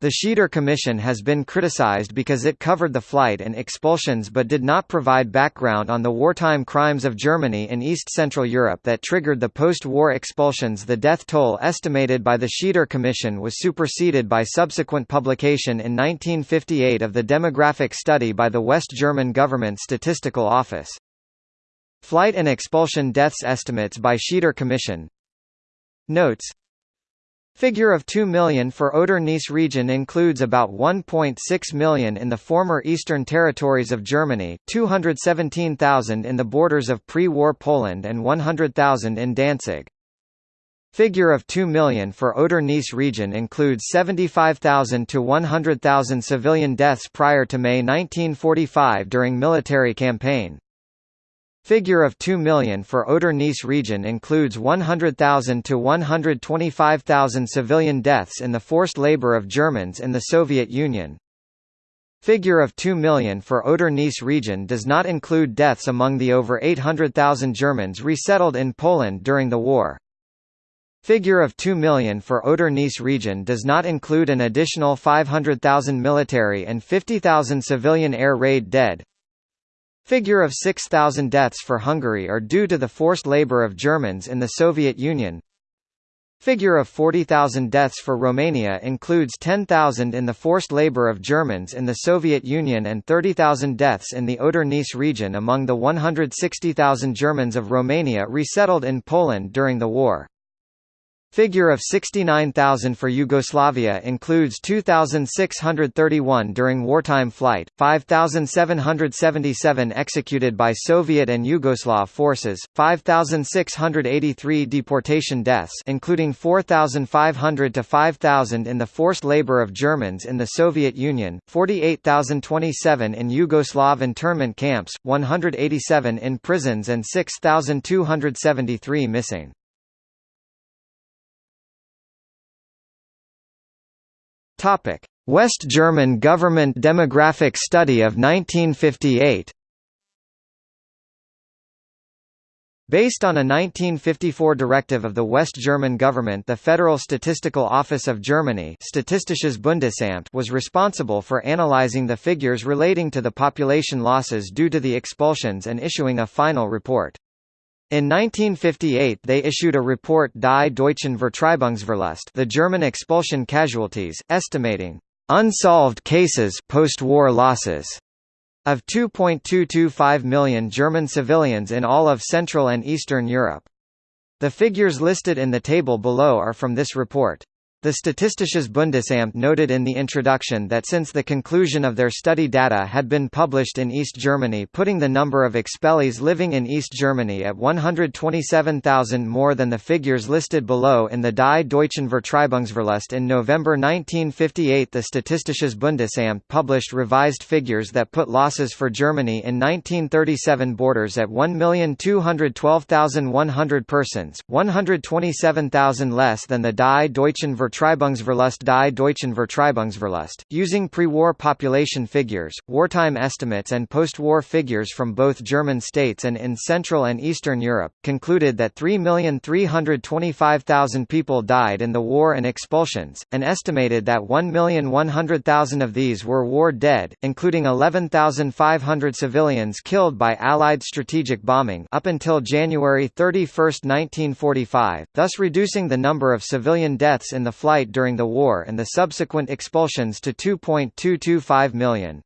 The Schieder Commission has been criticized because it covered the flight and expulsions but did not provide background on the wartime crimes of Germany in East Central Europe that triggered the post-war expulsions The death toll estimated by the Schieder Commission was superseded by subsequent publication in 1958 of the demographic study by the West German Government Statistical Office. Flight and expulsion deaths estimates by Schieder Commission Notes Figure of 2 million for Oder-Neisse region includes about 1.6 million in the former Eastern territories of Germany, 217,000 in the borders of pre-war Poland and 100,000 in Danzig. Figure of 2 million for Oder-Neisse region includes 75,000 to 100,000 civilian deaths prior to May 1945 during military campaign. Figure of 2 million for Oder-Neisse region includes 100,000 to 125,000 civilian deaths in the forced labor of Germans in the Soviet Union. Figure of 2 million for Oder-Neisse region does not include deaths among the over 800,000 Germans resettled in Poland during the war. Figure of 2 million for Oder-Neisse region does not include an additional 500,000 military and 50,000 civilian air raid dead. Figure of 6,000 deaths for Hungary are due to the forced labor of Germans in the Soviet Union. Figure of 40,000 deaths for Romania includes 10,000 in the forced labor of Germans in the Soviet Union and 30,000 deaths in the Oder-Neisse region among the 160,000 Germans of Romania resettled in Poland during the war. Figure of 69,000 for Yugoslavia includes 2,631 during wartime flight, 5,777 executed by Soviet and Yugoslav forces, 5,683 deportation deaths including 4,500 to 5,000 in the forced labor of Germans in the Soviet Union, 48,027 in Yugoslav internment camps, 187 in prisons and 6,273 missing. Topic: West German Government Demographic Study of 1958. Based on a 1954 directive of the West German government the Federal Statistical Office of Germany Statistisches Bundesamt was responsible for analyzing the figures relating to the population losses due to the expulsions and issuing a final report. In 1958 they issued a report Die Deutschen Vertreibungsverlust the German expulsion casualties, estimating unsolved cases post-war losses of 2.225 million German civilians in all of Central and Eastern Europe. The figures listed in the table below are from this report. The Statistisches Bundesamt noted in the introduction that since the conclusion of their study data had been published in East Germany putting the number of expellees living in East Germany at 127,000 more than the figures listed below in the Die Deutschen Vertreibungsverlust in November 1958 the Statistisches Bundesamt published revised figures that put losses for Germany in 1937 borders at 1,212,100 persons, 127,000 less than the Die Deutschen Vertreibungsverlust Vertreibungsverlust die Deutschen Vertreibungsverlust, using pre-war population figures, wartime estimates and post-war figures from both German states and in Central and Eastern Europe, concluded that 3,325,000 people died in the war and expulsions, and estimated that 1,100,000 of these were war dead, including 11,500 civilians killed by Allied strategic bombing up until January 31, 1945, thus reducing the number of civilian deaths in the flight during the war and the subsequent expulsions to 2.225 million.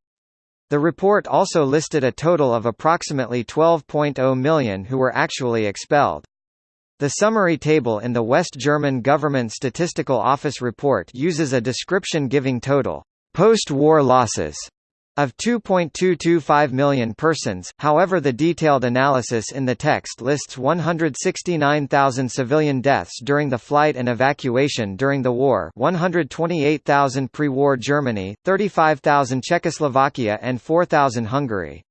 The report also listed a total of approximately 12.0 million who were actually expelled. The summary table in the West German Government Statistical Office report uses a description giving total post-war losses of 2.225 million persons, however the detailed analysis in the text lists 169,000 civilian deaths during the flight and evacuation during the war 128,000 pre-war Germany, 35,000 Czechoslovakia and 4,000 Hungary.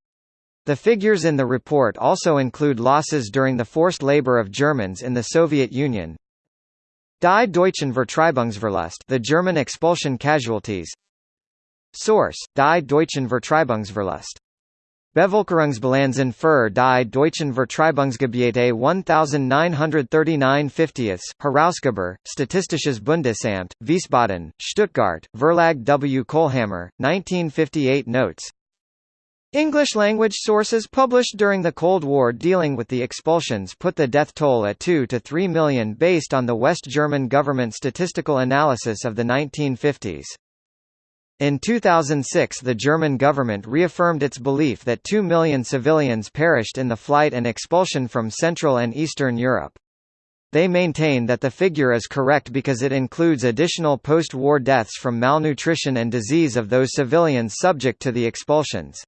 The figures in the report also include losses during the forced labor of Germans in the Soviet Union. Die Deutschen Vertreibungsverlust the German expulsion casualties Source: Die Deutschen Vertreibungsverlust. Bevölkerungsbilanzen für die Deutschen Vertreibungsgebiete 1939 50 Herausgeber, Statistisches Bundesamt, Wiesbaden, Stuttgart, Verlag W. Kohlhammer, 1958 Notes English-language sources published during the Cold War dealing with the expulsions put the death toll at 2 to 3 million based on the West German government statistical analysis of the 1950s. In 2006 the German government reaffirmed its belief that 2 million civilians perished in the flight and expulsion from Central and Eastern Europe. They maintain that the figure is correct because it includes additional post-war deaths from malnutrition and disease of those civilians subject to the expulsions.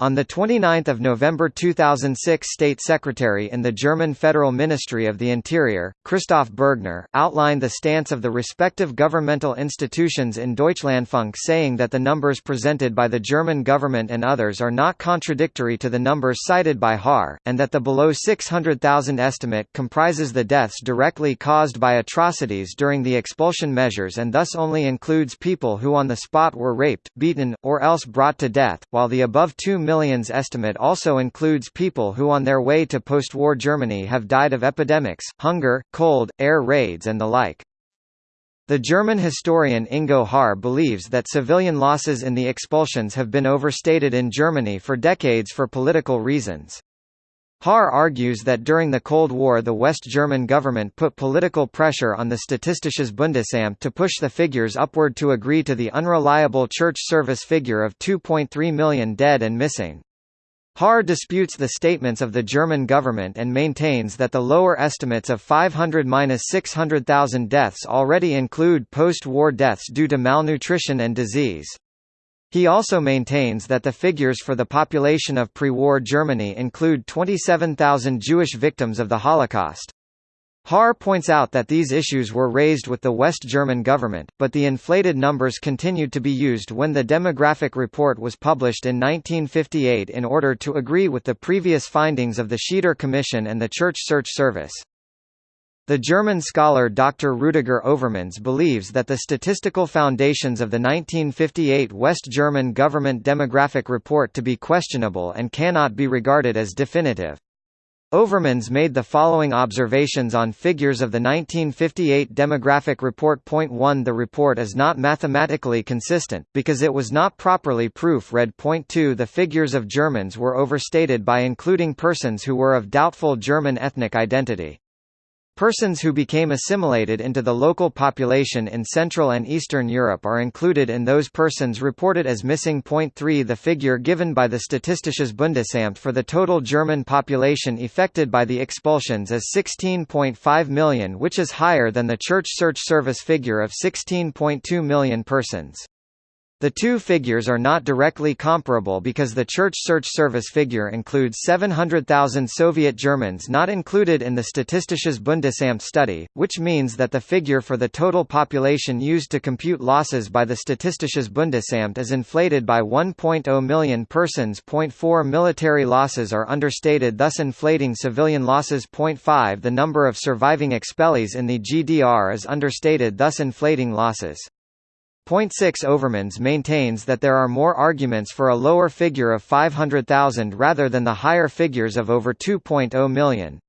On 29 November 2006 State Secretary in the German Federal Ministry of the Interior, Christoph Bergner, outlined the stance of the respective governmental institutions in Deutschlandfunk saying that the numbers presented by the German government and others are not contradictory to the numbers cited by Haar, and that the below 600,000 estimate comprises the deaths directly caused by atrocities during the expulsion measures and thus only includes people who on the spot were raped, beaten, or else brought to death, while the above 2 millions estimate also includes people who on their way to post-war Germany have died of epidemics, hunger, cold, air raids and the like. The German historian Ingo Haar believes that civilian losses in the expulsions have been overstated in Germany for decades for political reasons. Haar argues that during the Cold War the West German government put political pressure on the Statistisches Bundesamt to push the figures upward to agree to the unreliable church service figure of 2.3 million dead and missing. Haar disputes the statements of the German government and maintains that the lower estimates of 500–600,000 deaths already include post-war deaths due to malnutrition and disease. He also maintains that the figures for the population of pre-war Germany include 27,000 Jewish victims of the Holocaust. Haar points out that these issues were raised with the West German government, but the inflated numbers continued to be used when the demographic report was published in 1958 in order to agree with the previous findings of the Schieder Commission and the Church Search Service. The German scholar Dr. Rüdiger Overmans believes that the statistical foundations of the 1958 West German government demographic report to be questionable and cannot be regarded as definitive. Overmans made the following observations on figures of the 1958 demographic report. Point 1 The report is not mathematically consistent, because it was not properly proof-read. Point 2 The figures of Germans were overstated by including persons who were of doubtful German ethnic identity. Persons who became assimilated into the local population in Central and Eastern Europe are included in those persons reported as missing. Point 3 The figure given by the Statistisches Bundesamt for the total German population affected by the expulsions is 16.5 million which is higher than the Church Search Service figure of 16.2 million persons. The two figures are not directly comparable because the Church Search Service figure includes 700,000 Soviet Germans not included in the Statistisches Bundesamt study, which means that the figure for the total population used to compute losses by the Statistisches Bundesamt is inflated by 1.0 million persons. 0.4 Military losses are understated thus inflating civilian losses. 0.5 The number of surviving expellees in the GDR is understated thus inflating losses. Point 6 Overmans maintains that there are more arguments for a lower figure of 500,000 rather than the higher figures of over 2.0 million.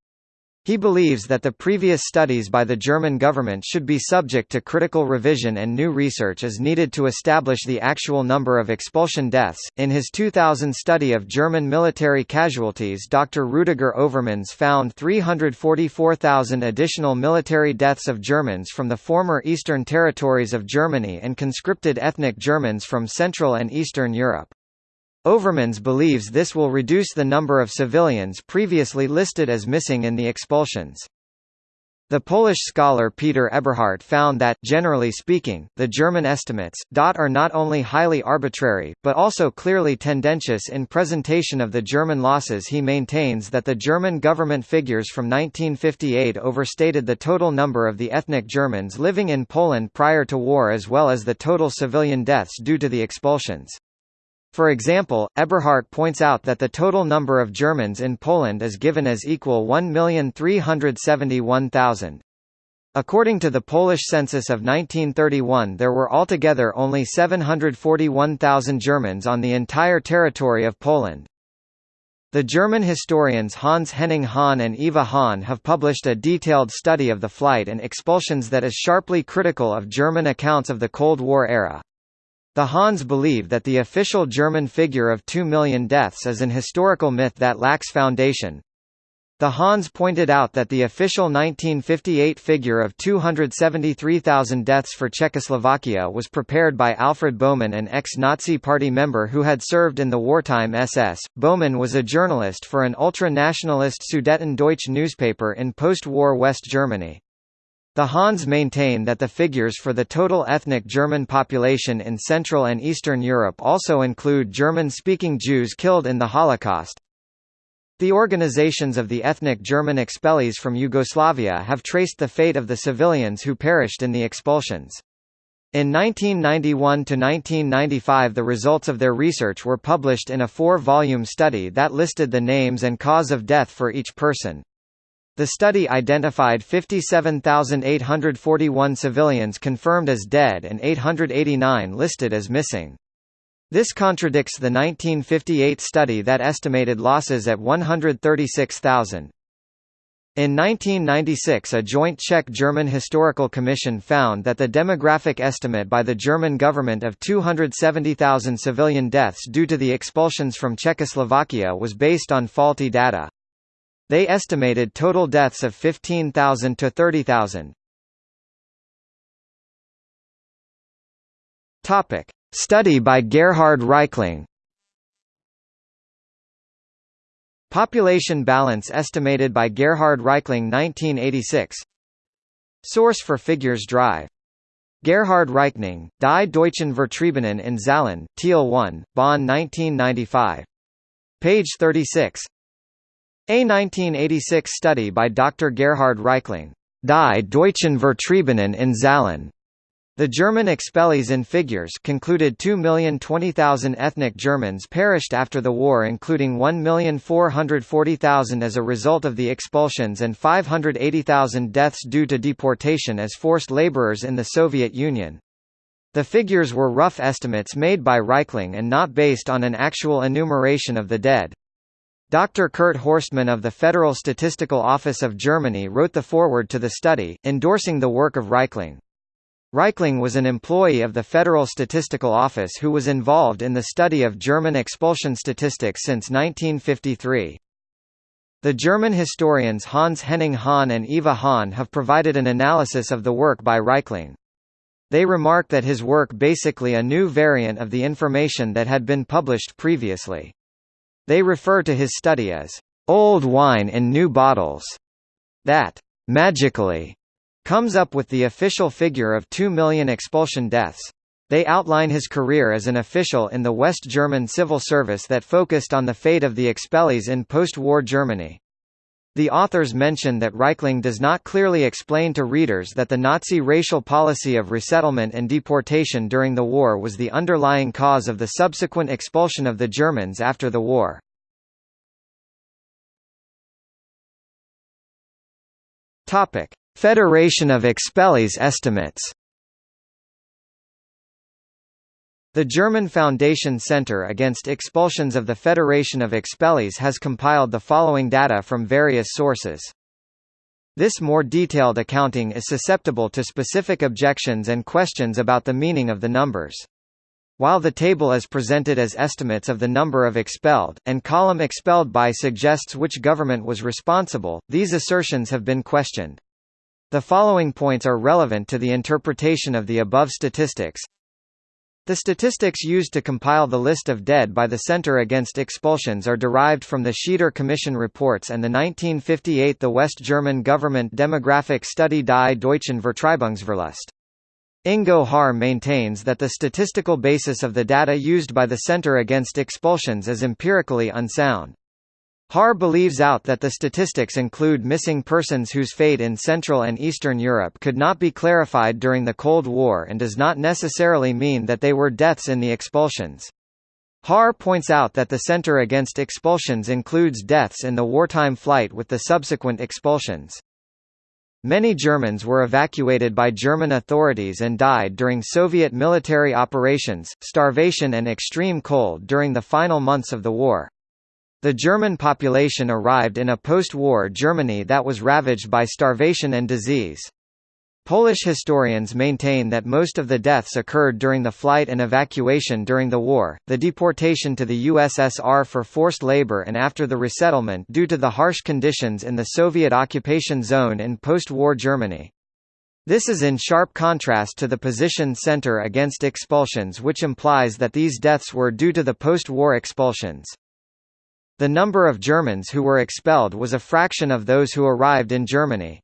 He believes that the previous studies by the German government should be subject to critical revision and new research is needed to establish the actual number of expulsion deaths. In his 2000 study of German military casualties, Dr. Rudiger Overmans found 344,000 additional military deaths of Germans from the former eastern territories of Germany and conscripted ethnic Germans from Central and Eastern Europe. Overmans believes this will reduce the number of civilians previously listed as missing in the expulsions. The Polish scholar Peter Eberhardt found that, generally speaking, the German estimates are not only highly arbitrary, but also clearly tendentious in presentation of the German losses he maintains that the German government figures from 1958 overstated the total number of the ethnic Germans living in Poland prior to war as well as the total civilian deaths due to the expulsions. For example, Eberhardt points out that the total number of Germans in Poland is given as equal 1,371,000. According to the Polish census of 1931 there were altogether only 741,000 Germans on the entire territory of Poland. The German historians Hans Henning Hahn and Eva Hahn have published a detailed study of the flight and expulsions that is sharply critical of German accounts of the Cold War era. The Hahns believe that the official German figure of 2 million deaths is an historical myth that lacks foundation. The Hahns pointed out that the official 1958 figure of 273,000 deaths for Czechoslovakia was prepared by Alfred Bohmann, an ex-Nazi party member who had served in the wartime SS. Bohmann was a journalist for an ultra-nationalist Sudeten Deutsch newspaper in post-war West Germany. The Hahns maintain that the figures for the total ethnic German population in Central and Eastern Europe also include German-speaking Jews killed in the Holocaust. The organizations of the ethnic German expellees from Yugoslavia have traced the fate of the civilians who perished in the expulsions. In 1991–1995 the results of their research were published in a four-volume study that listed the names and cause of death for each person. The study identified 57,841 civilians confirmed as dead and 889 listed as missing. This contradicts the 1958 study that estimated losses at 136,000. In 1996 a joint Czech-German historical commission found that the demographic estimate by the German government of 270,000 civilian deaths due to the expulsions from Czechoslovakia was based on faulty data. They estimated total deaths of 15,000 to 30,000. Topic: Study by Gerhard Reichling. Population balance estimated by Gerhard Reichling 1986. Source for figures drive. Gerhard Reichling, Die Deutschen Vertriebenen in Zahlen, Teil 1, Bonn 1995. Page 36. A 1986 study by Dr. Gerhard Reichling, Die Deutschen Vertriebenen in Zahlen. The German expellees in figures concluded 2,020,000 ethnic Germans perished after the war including 1,440,000 as a result of the expulsions and 580,000 deaths due to deportation as forced laborers in the Soviet Union. The figures were rough estimates made by Reichling and not based on an actual enumeration of the dead. Dr. Kurt Horstmann of the Federal Statistical Office of Germany wrote the foreword to the study, endorsing the work of Reichling. Reichling was an employee of the Federal Statistical Office who was involved in the study of German expulsion statistics since 1953. The German historians Hans Henning Hahn and Eva Hahn have provided an analysis of the work by Reichling. They remark that his work basically a new variant of the information that had been published previously. They refer to his study as old wine in new bottles, that magically comes up with the official figure of 2 million expulsion deaths. They outline his career as an official in the West German civil service that focused on the fate of the expellees in post-war Germany. The authors mention that Reichling does not clearly explain to readers that the Nazi racial policy of resettlement and deportation during the war was the underlying cause of the subsequent expulsion of the Germans after the war. Federation of Expellees estimates The German Foundation Center Against Expulsions of the Federation of Expellees has compiled the following data from various sources. This more detailed accounting is susceptible to specific objections and questions about the meaning of the numbers. While the table is presented as estimates of the number of expelled, and column expelled by suggests which government was responsible, these assertions have been questioned. The following points are relevant to the interpretation of the above statistics. The statistics used to compile the list of dead by the Center Against Expulsions are derived from the Schieder Commission reports and the 1958 the West German government demographic study Die Deutschen Vertreibungsverlust. Ingo Haar maintains that the statistical basis of the data used by the Center Against Expulsions is empirically unsound. Haar believes out that the statistics include missing persons whose fate in Central and Eastern Europe could not be clarified during the Cold War and does not necessarily mean that they were deaths in the expulsions. Haar points out that the Center Against Expulsions includes deaths in the wartime flight with the subsequent expulsions. Many Germans were evacuated by German authorities and died during Soviet military operations, starvation and extreme cold during the final months of the war. The German population arrived in a post-war Germany that was ravaged by starvation and disease. Polish historians maintain that most of the deaths occurred during the flight and evacuation during the war, the deportation to the USSR for forced labor and after the resettlement due to the harsh conditions in the Soviet occupation zone in post-war Germany. This is in sharp contrast to the position center against expulsions which implies that these deaths were due to the post-war expulsions. The number of Germans who were expelled was a fraction of those who arrived in Germany.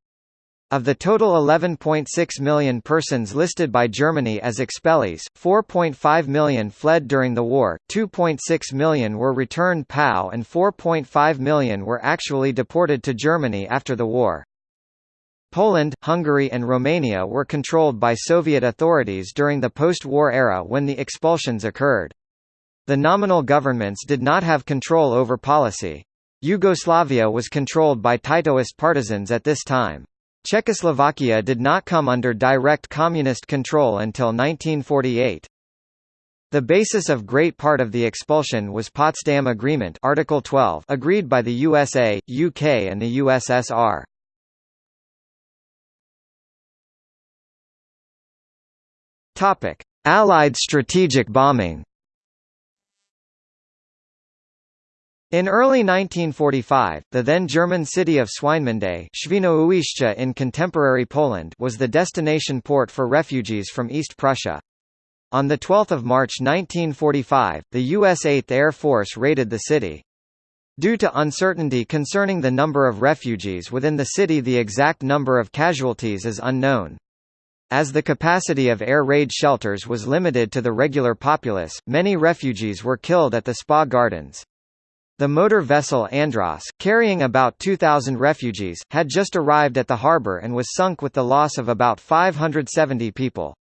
Of the total 11.6 million persons listed by Germany as expellees, 4.5 million fled during the war, 2.6 million were returned POW and 4.5 million were actually deported to Germany after the war. Poland, Hungary and Romania were controlled by Soviet authorities during the post-war era when the expulsions occurred. The nominal governments did not have control over policy. Yugoslavia was controlled by Titoist partisans at this time. Czechoslovakia did not come under direct communist control until 1948. The basis of great part of the expulsion was Potsdam Agreement Article 12 agreed by the USA, UK and the USSR. Allied strategic bombing In early 1945, the then German city of Swinemünde in contemporary Poland was the destination port for refugees from East Prussia. On 12 March 1945, the U.S. 8th Air Force raided the city. Due to uncertainty concerning the number of refugees within the city the exact number of casualties is unknown. As the capacity of air raid shelters was limited to the regular populace, many refugees were killed at the spa gardens. The motor vessel Andros, carrying about 2,000 refugees, had just arrived at the harbour and was sunk with the loss of about 570 people.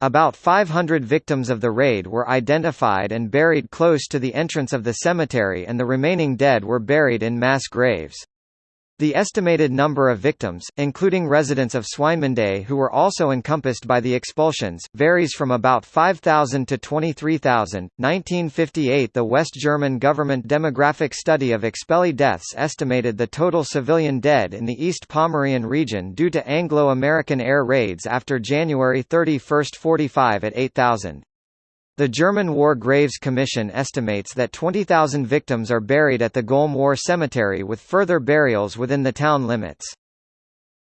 About 500 victims of the raid were identified and buried close to the entrance of the cemetery and the remaining dead were buried in mass graves. The estimated number of victims, including residents of Swinemünde who were also encompassed by the expulsions, varies from about 5,000 to 23,000. 1958 The West German government demographic study of expellee deaths estimated the total civilian dead in the East Pomerian region due to Anglo-American air raids after January 31, 45 at 8,000. The German War Graves Commission estimates that 20,000 victims are buried at the Golm War Cemetery with further burials within the town limits.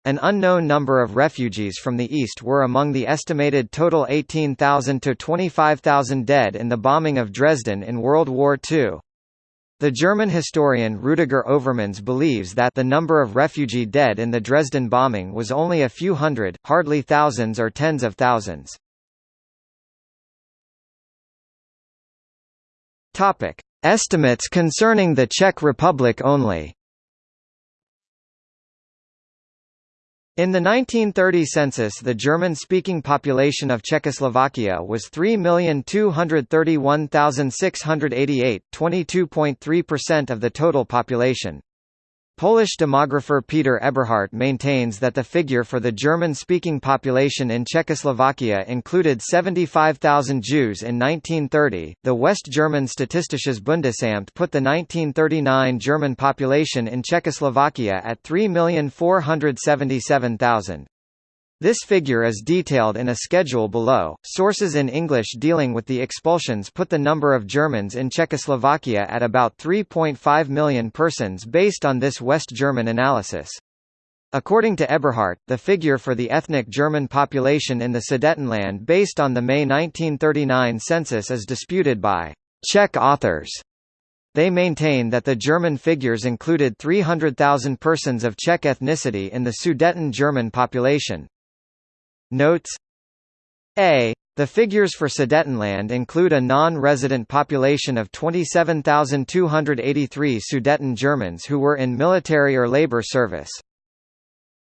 An unknown number of refugees from the east were among the estimated total 18,000 to 25,000 dead in the bombing of Dresden in World War II. The German historian Rudiger Overmans believes that the number of refugee dead in the Dresden bombing was only a few hundred, hardly thousands or tens of thousands. Topic: Estimates concerning the Czech Republic only. In the 1930 census the German-speaking population of Czechoslovakia was 3,231,688, 22.3% of the total population. Polish demographer Peter Eberhardt maintains that the figure for the German-speaking population in Czechoslovakia included 75,000 Jews in 1930. The West German Statistisches Bundesamt put the 1939 German population in Czechoslovakia at 3,477,000. This figure is detailed in a schedule below. Sources in English dealing with the expulsions put the number of Germans in Czechoslovakia at about 3.5 million persons based on this West German analysis. According to Eberhardt, the figure for the ethnic German population in the Sudetenland based on the May 1939 census is disputed by Czech authors. They maintain that the German figures included 300,000 persons of Czech ethnicity in the Sudeten German population. Notes A. The figures for Sudetenland include a non-resident population of 27,283 Sudeten Germans who were in military or labor service.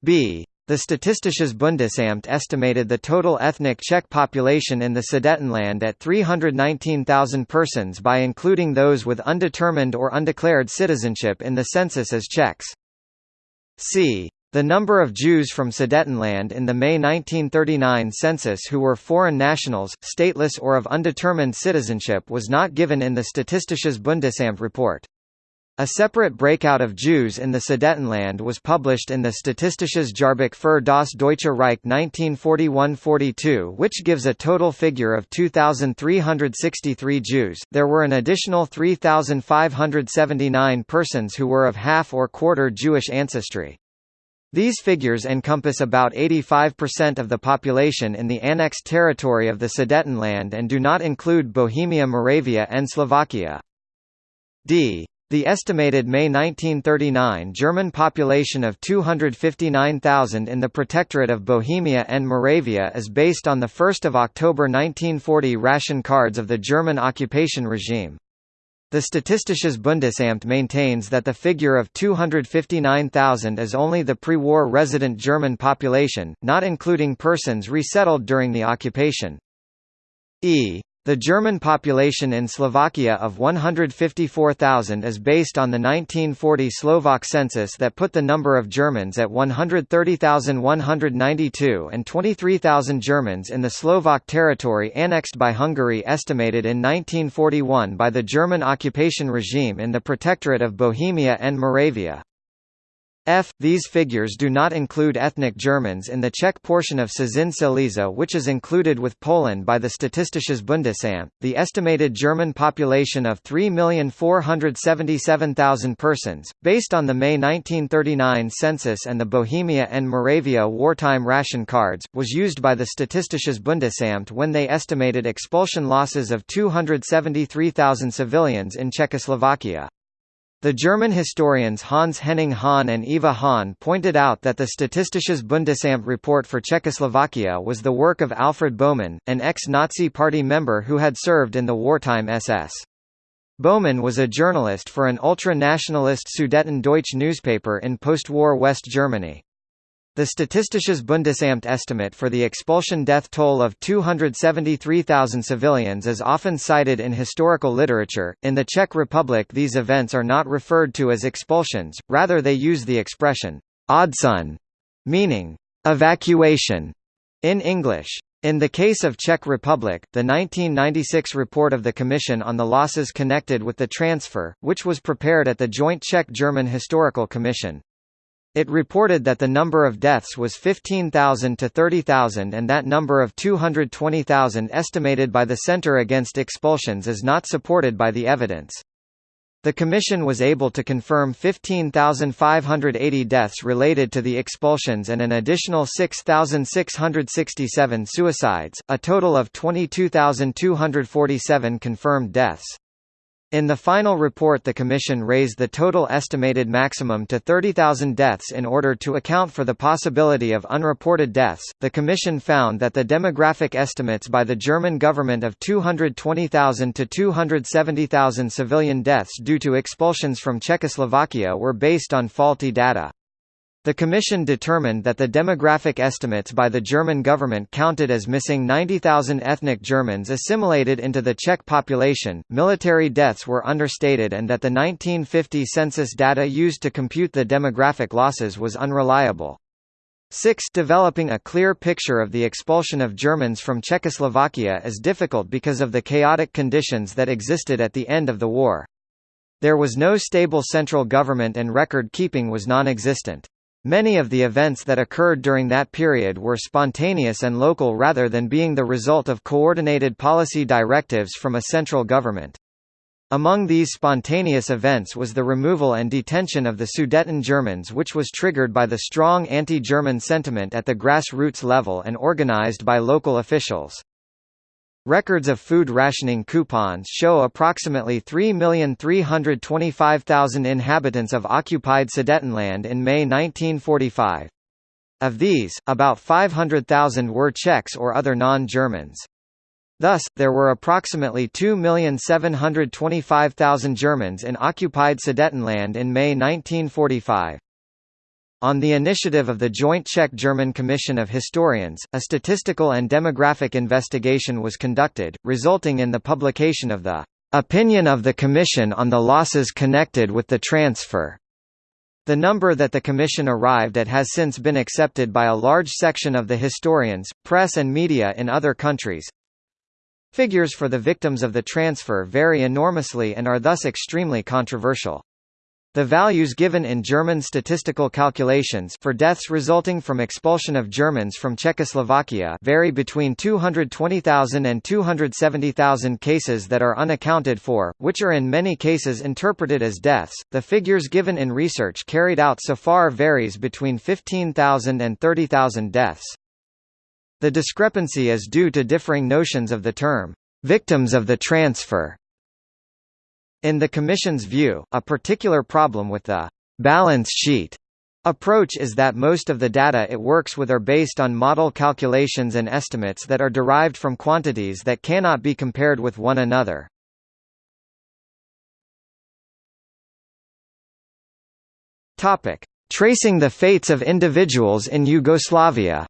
B. The Statistisches Bundesamt estimated the total ethnic Czech population in the Sudetenland at 319,000 persons by including those with undetermined or undeclared citizenship in the census as Czechs. C. The number of Jews from Sudetenland in the May 1939 census who were foreign nationals, stateless or of undetermined citizenship was not given in the Statistisches Bundesamt report. A separate breakout of Jews in the Sudetenland was published in the Statistisches Jahrbuch für das Deutsche Reich 1941-42 which gives a total figure of 2,363 Jews. There were an additional 3,579 persons who were of half or quarter Jewish ancestry. These figures encompass about 85% of the population in the annexed territory of the Sudetenland and do not include Bohemia Moravia and Slovakia. d. The estimated May 1939 German population of 259,000 in the Protectorate of Bohemia and Moravia is based on the 1 October 1940 ration cards of the German occupation regime. The Statistisches Bundesamt maintains that the figure of 259,000 is only the pre-war resident German population, not including persons resettled during the occupation. E. The German population in Slovakia of 154,000 is based on the 1940 Slovak census that put the number of Germans at 130,192 and 23,000 Germans in the Slovak territory annexed by Hungary estimated in 1941 by the German occupation regime in the Protectorate of Bohemia and Moravia. F. These figures do not include ethnic Germans in the Czech portion of Cieszyn Silesia which is included with Poland by the Statistisches Bundesamt. The estimated German population of 3,477,000 persons, based on the May 1939 census and the Bohemia and Moravia wartime ration cards, was used by the Statistisches Bundesamt when they estimated expulsion losses of 273,000 civilians in Czechoslovakia. The German historians Hans Henning Hahn and Eva Hahn pointed out that the Statistisches Bundesamt report for Czechoslovakia was the work of Alfred Bohmann, an ex-Nazi party member who had served in the wartime SS. Bohmann was a journalist for an ultra-nationalist Sudeten Deutsch newspaper in post-war West Germany. The Statistisches Bundesamt estimate for the expulsion death toll of 273,000 civilians is often cited in historical literature. In the Czech Republic, these events are not referred to as expulsions, rather, they use the expression odsun, meaning evacuation in English. In the case of Czech Republic, the 1996 report of the Commission on the Losses Connected with the Transfer, which was prepared at the Joint Czech-German Historical Commission, It reported that the number of deaths was 15,000 to 30,000 and that number of 220,000 estimated by the Center Against Expulsions is not supported by the evidence. The Commission was able to confirm 15,580 deaths related to the expulsions and an additional 6,667 suicides, a total of 22,247 confirmed deaths. In the final report the Commission raised the total estimated maximum to 30,000 deaths in order to account for the possibility of unreported deaths. The Commission found that the demographic estimates by the German government of 220,000 to 270,000 civilian deaths due to expulsions from Czechoslovakia were based on faulty data. The Commission determined that the demographic estimates by the German government counted as missing 90,000 ethnic Germans assimilated into the Czech population, military deaths were understated and that the 1950 census data used to compute the demographic losses was unreliable. 6 Developing a clear picture of the expulsion of Germans from Czechoslovakia is difficult because of the chaotic conditions that existed at the end of the war. There was no stable central government and record keeping was non-existent. Many of the events that occurred during that period were spontaneous and local rather than being the result of coordinated policy directives from a central government. Among these spontaneous events was the removal and detention of the Sudeten Germans which was triggered by the strong anti-German sentiment at the grassroots level and organized by local officials. Records of food rationing coupons show approximately 3,325,000 inhabitants of occupied Sudetenland in May 1945. Of these, about 500,000 were Czechs or other non-Germans. Thus, there were approximately 2,725,000 Germans in occupied Sudetenland in May 1945. On the initiative of the Joint Czech-German Commission of Historians, a statistical and demographic investigation was conducted, resulting in the publication of the "...opinion of the Commission on the losses connected with the transfer." The number that the Commission arrived at has since been accepted by a large section of the historians, press and media in other countries. Figures for the victims of the transfer vary enormously and are thus extremely controversial. The values given in German statistical calculations for deaths resulting from expulsion of Germans from Czechoslovakia vary between 220,000 and 270,000 cases that are unaccounted for, which are in many cases interpreted as deaths. The figures given in research carried out so far varies between 15,000 and 30,000 deaths. The discrepancy is due to differing notions of the term victims of the transfer in the Commission's view, a particular problem with the balance sheet approach is that most of the data it works with are based on model calculations and estimates that are derived from quantities that cannot be compared with one another. Topic: Tracing the fates of individuals in Yugoslavia.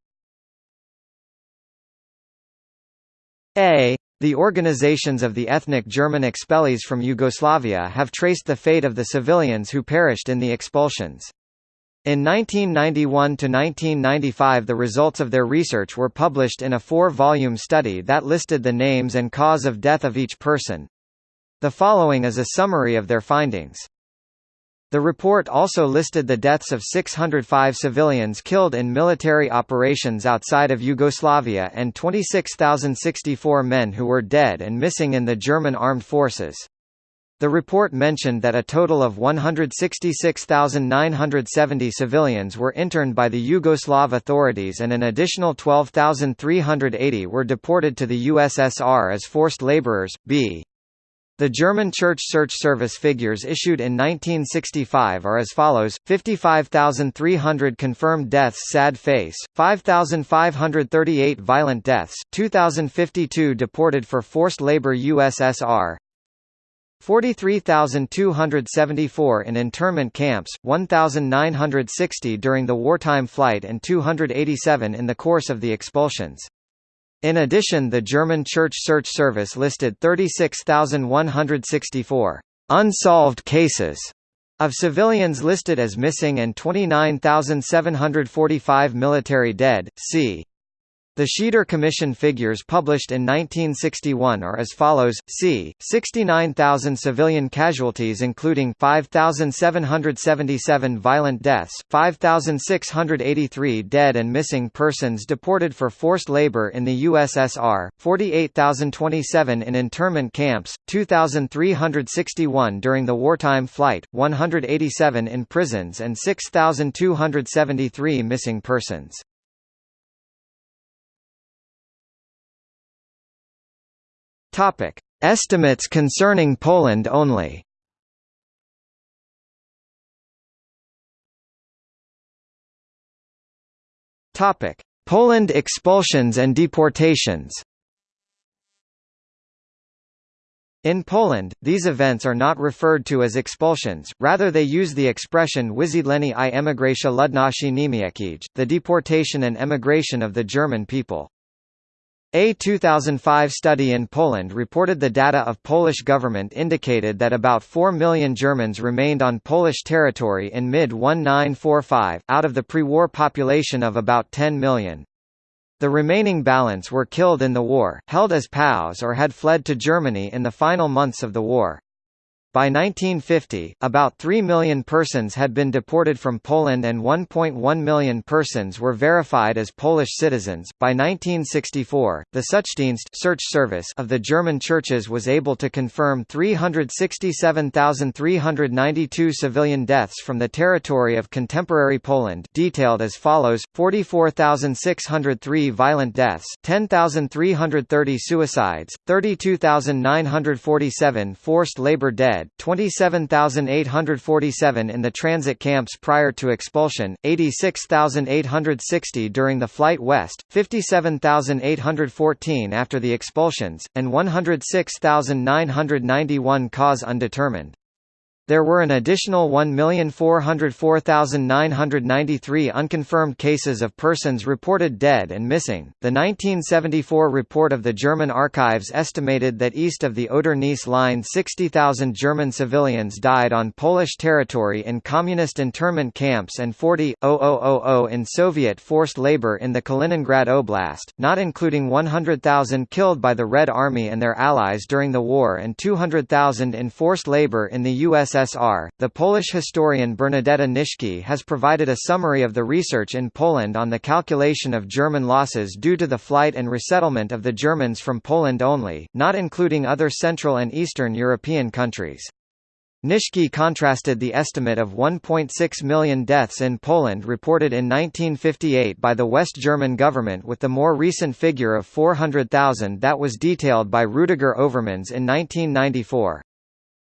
A the organizations of the ethnic German expellees from Yugoslavia have traced the fate of the civilians who perished in the expulsions. In 1991–1995 the results of their research were published in a four-volume study that listed the names and cause of death of each person. The following is a summary of their findings. The report also listed the deaths of 605 civilians killed in military operations outside of Yugoslavia and 26,064 men who were dead and missing in the German armed forces. The report mentioned that a total of 166,970 civilians were interned by the Yugoslav authorities and an additional 12,380 were deported to the USSR as forced laborers. B. The German Church Search Service figures issued in 1965 are as follows, 55,300 confirmed deaths sad face, 5,538 violent deaths, 2,052 deported for forced labor USSR, 43,274 in internment camps, 1,960 during the wartime flight and 287 in the course of the expulsions. In addition the German Church Search Service listed 36,164 unsolved cases of civilians listed as missing and 29,745 military dead, c. The Schieder Commission figures published in 1961 are as follows: c. 69,000 civilian casualties including 5,777 violent deaths, 5,683 dead and missing persons deported for forced labor in the USSR, 48,027 in internment camps, 2,361 during the wartime flight, 187 in prisons and 6,273 missing persons. Topic: Estimates concerning Poland only. Topic: Poland expulsions and deportations. In Poland, these events are not referred to as expulsions, rather they use the expression wysiedlenie i emigracja ludności niemieckiej, the deportation and emigration of the German people. A 2005 study in Poland reported the data of Polish government indicated that about 4 million Germans remained on Polish territory in mid-1945, out of the pre-war population of about 10 million. The remaining balance were killed in the war, held as POWs or had fled to Germany in the final months of the war. By 1950, about 3 million persons had been deported from Poland and 1.1 million persons were verified as Polish citizens. By 1964, the Suchdienst search service of the German churches was able to confirm 367,392 civilian deaths from the territory of contemporary Poland, detailed as follows: 44,603 violent deaths, 10,330 suicides, 32,947 forced labor dead, 27,847 in the transit camps prior to expulsion, 86,860 during the flight west, 57,814 after the expulsions, and 106,991 cause undetermined. There were an additional 1,404,993 unconfirmed cases of persons reported dead and missing. The 1974 report of the German archives estimated that east of the Oder-Neisse line 60,000 German civilians died on Polish territory in communist internment camps and 40,000 in Soviet forced labor in the Kaliningrad Oblast, not including 100,000 killed by the Red Army and their allies during the war and 200,000 in forced labor in the USSR USSR. The Polish historian Bernadetta Nitschke has provided a summary of the research in Poland on the calculation of German losses due to the flight and resettlement of the Germans from Poland only, not including other Central and Eastern European countries. Nitschke contrasted the estimate of 1.6 million deaths in Poland reported in 1958 by the West German government with the more recent figure of 400,000 that was detailed by Rudiger Overmans in 1994.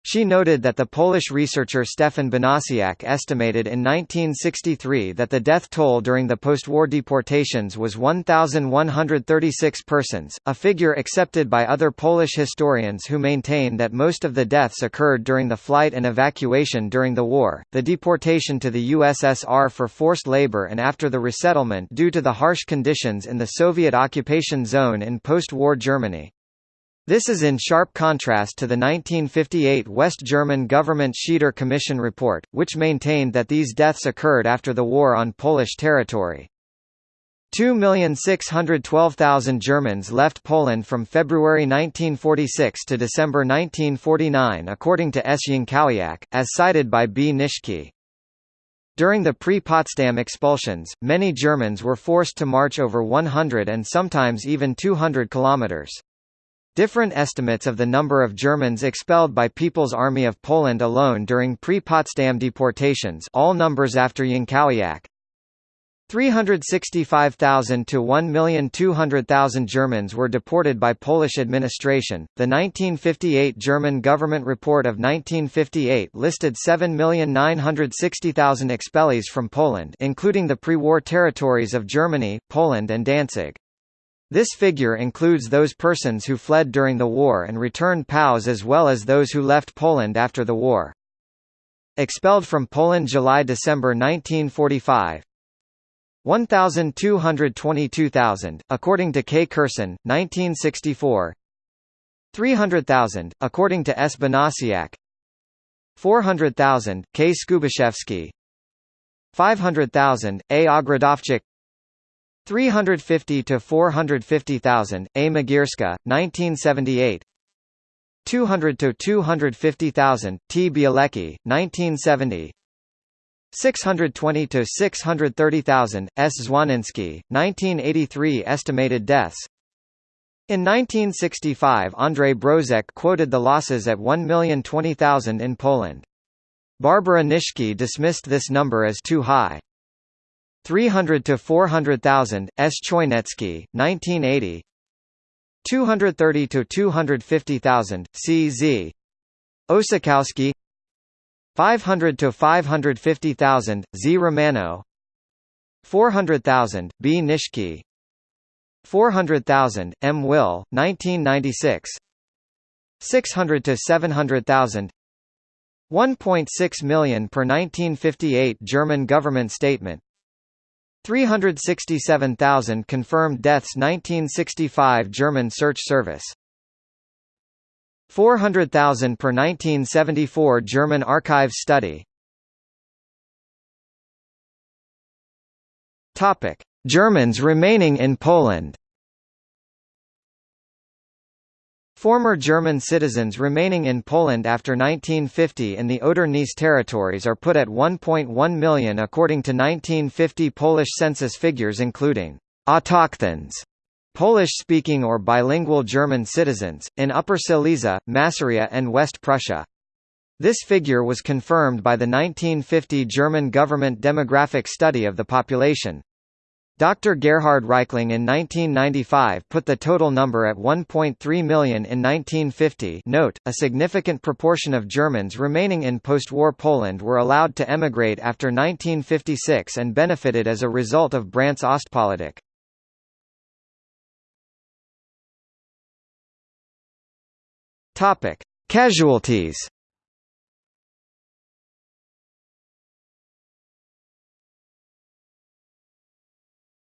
She noted that the Polish researcher Stefan Banasiak estimated in 1963 that the death toll during the post-war deportations was 1,136 persons, a figure accepted by other Polish historians who maintain that most of the deaths occurred during the flight and evacuation during the war, the deportation to the USSR for forced labor and after the resettlement due to the harsh conditions in the Soviet occupation zone in post-war Germany. This is in sharp contrast to the 1958 West German government Schieder Commission report, which maintained that these deaths occurred after the war on Polish territory. 2,612,000 Germans left Poland from February 1946 to December 1949 according to S. Jankowiak, as cited by B. Nitschke. During the pre-Potsdam expulsions, many Germans were forced to march over 100 and sometimes even 200 kilometers. Different estimates of the number of Germans expelled by People's Army of Poland alone during pre-Potsdam deportations all numbers after Jankowiak, 365,000 to 1,200,000 Germans were deported by Polish administration. The 1958 German government report of 1958 listed 7,960,000 expellees from Poland, including the pre-war territories of Germany, Poland and Danzig. This figure includes those persons who fled during the war and returned POWs as well as those who left Poland after the war. Expelled from Poland July–December 1945 1,222,000, according to K. Kurson, 1964 300,000, according to S. Banasiak 400,000, K. Skubiszewski 500,000, A. Ogrodowczyk 350 to 450,000 A. Magierska 1978 200 to 250,000 T. Bielecki 1970 620 to 630,000 S. Zwaninski, 1983 estimated deaths. In 1965 Andrzej Brozek quoted the losses at 1,020,000 in Poland. Barbara Nitschke dismissed this number as too high. 300 to 400,000 S. Chojnecki 1980 230 to 250,000 CZ Osakowski. 500 to 550,000 Z. Romano. 400,000 B. Nitschke 400,000 M. Will 1996 600 to 700,000 1.6 million per 1958 German government statement 367,000 confirmed deaths 1965 German Search Service. 400,000 per 1974 German Archives study. Topic. Germans remaining in Poland Former German citizens remaining in Poland after 1950 in the Oder-Neisse territories are put at 1.1 million according to 1950 Polish census figures including autochthons, Polish-speaking or bilingual German citizens, in Upper Silesia, Masuria and West Prussia. This figure was confirmed by the 1950 German government demographic study of the population. Dr. Gerhard Reichling in 1995 put the total number at 1.3 million in 1950 note, a significant proportion of Germans remaining in post-war Poland were allowed to emigrate after 1956 and benefited as a result of Brandt's Ostpolitik. Casualties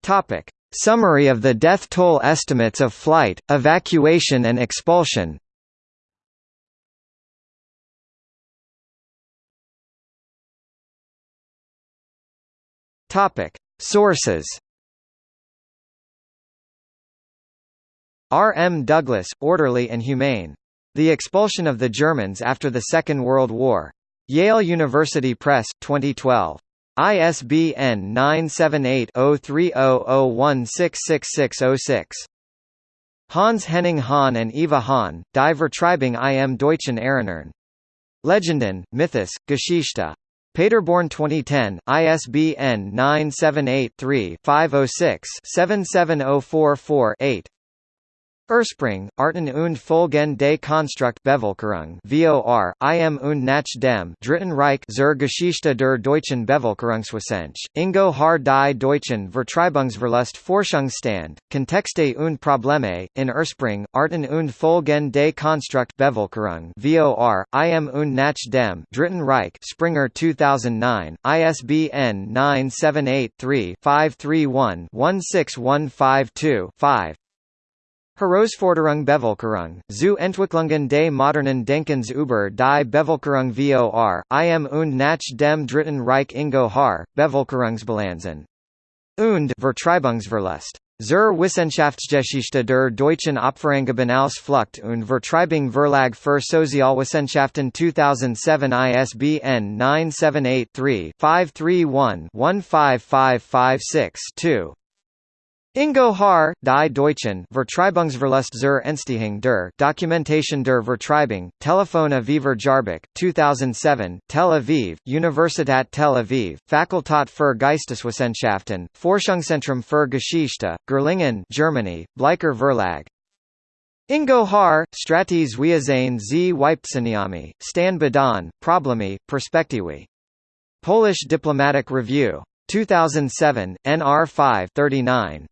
Topic. Summary of the death toll estimates of flight, evacuation and expulsion Topic. Sources R. M. Douglas, Orderly and Humane. The Expulsion of the Germans After the Second World War. Yale University Press, 2012. ISBN 978-0300166606. Hans Henning Hahn and Eva Hahn, Die Vertreibung im Deutschen Erinnern. Legenden, Mythos, Geschichte. Paderborn 2010, ISBN 978-3-506-77044-8. Ursprung, Arten und Folgen des Konstrukt Bevölkerung VOR, im und nach dem Dritten Reich zur Geschichte der deutschen Bevölkerungswissenschaft, Ingo Haar die deutschen Vertreibungsverlust Forschungsstand, Kontexte und Probleme, in Ursprung, Arten und Folgen des Konstrukt Bevölkerung VOR, im und nach dem Dritten Reich Springer 2009, ISBN 978 3 531 16152 5 Herausforderung Bevölkerung, zu Entwicklungen des modernen Denkens über die Bevölkerung vor, im und nach dem Dritten Reich Ingo Haar, Bevölkerungsbilanzen. Und Vertreibungsverlust. Zur Wissenschaftsgeschichte der deutschen Opferangebenalsflucht und Vertreibung Verlag für Sozialwissenschaften 2007 ISBN 978 3 531 15556 2. Ingo Haar, Die Deutschen Vertreibungsverlust zur Entstehung der Dokumentation der Vertreibung, Telefon Aviver Jarbik, 2007, Tel Aviv, Universität Tel Aviv, Fakultät für Geisteswissenschaften, Forschungszentrum für Geschichte, Gerlingen, Germany, Bleicher Verlag. Ingo Haar, Stratis Wiazane z Wypceniami, Stan Badan, Problemi, Perspektiwi. Polish Diplomatic Review. 2007, NR 5 39.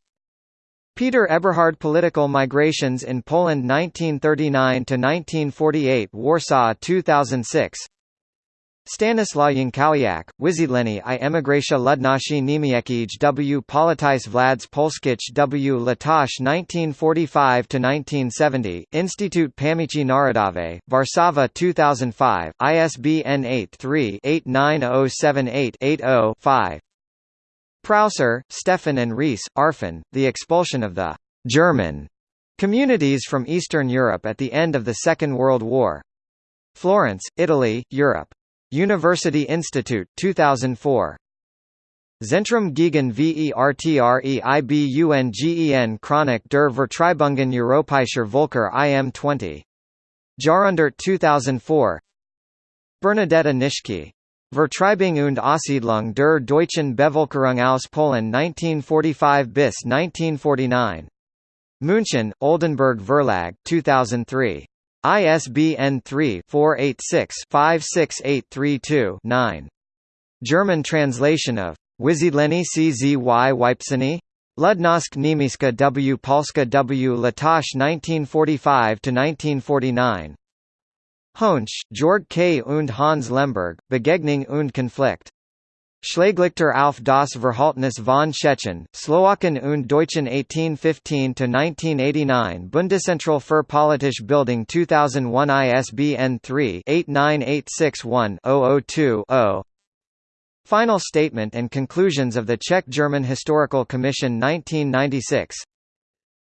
Peter Eberhardt Political Migrations in Poland 1939–1948 Warsaw 2006 Stanislaw Jankowiak, Wyzietleni i emigracja ludności niemieckiej w. Politis Vlads Polskich w. Latach 1945–1970, Instytut Pamięci Narodowej, Warszawa 2005, ISBN 83-89078-80-5 Prauser, Stefan and Rees, Arfon, The Expulsion of the «German» communities from Eastern Europe at the end of the Second World War. Florence, Italy, Europe. University Institute, 2004. Zentrum gegen Vertreibungen Chronik der Vertreibungen Europäischer Völker IM 20. Jahrhundert 2004 Bernadetta Nitschke. Vertreibung und Aussiedlung der deutschen Bevölkerung aus Polen 1945 bis 1949. München, Oldenbourg Verlag 2003. ISBN 3-486-56832-9. German translation of Wysiedleni CZY Wypseny? Ludnosk Niemiecka W. Polska W. Latosh 1945–1949 Georg K. und Hans Lemberg, Begegnung und Konflikt. Schlaglichter auf das Verhaltnis von Tschechen, Slowaken und Deutschen 1815–1989 Bundeszentral für politische Bildung 2001 ISBN 3-89861-002-0 Final Statement and Conclusions of the Czech-German Historical Commission 1996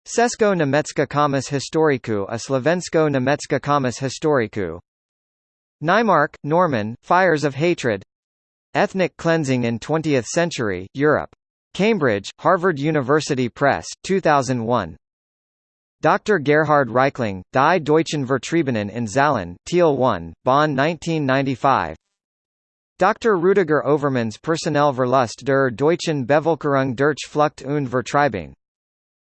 Česko-Německá komis historiku a Slovensko-Německá komis historiku Naimark, Norman, Fires of Hatred Ethnic Cleansing in Twentieth Century, Europe. Cambridge, Harvard University Press, 2001. Dr. Gerhard Reichling, Die Deutschen Vertriebenen in Zahlen, Teil 1, Bonn 1995 Dr. Rüdiger Overmans Personellverlust der deutschen Bevölkerung durch Flucht und Vertreibung.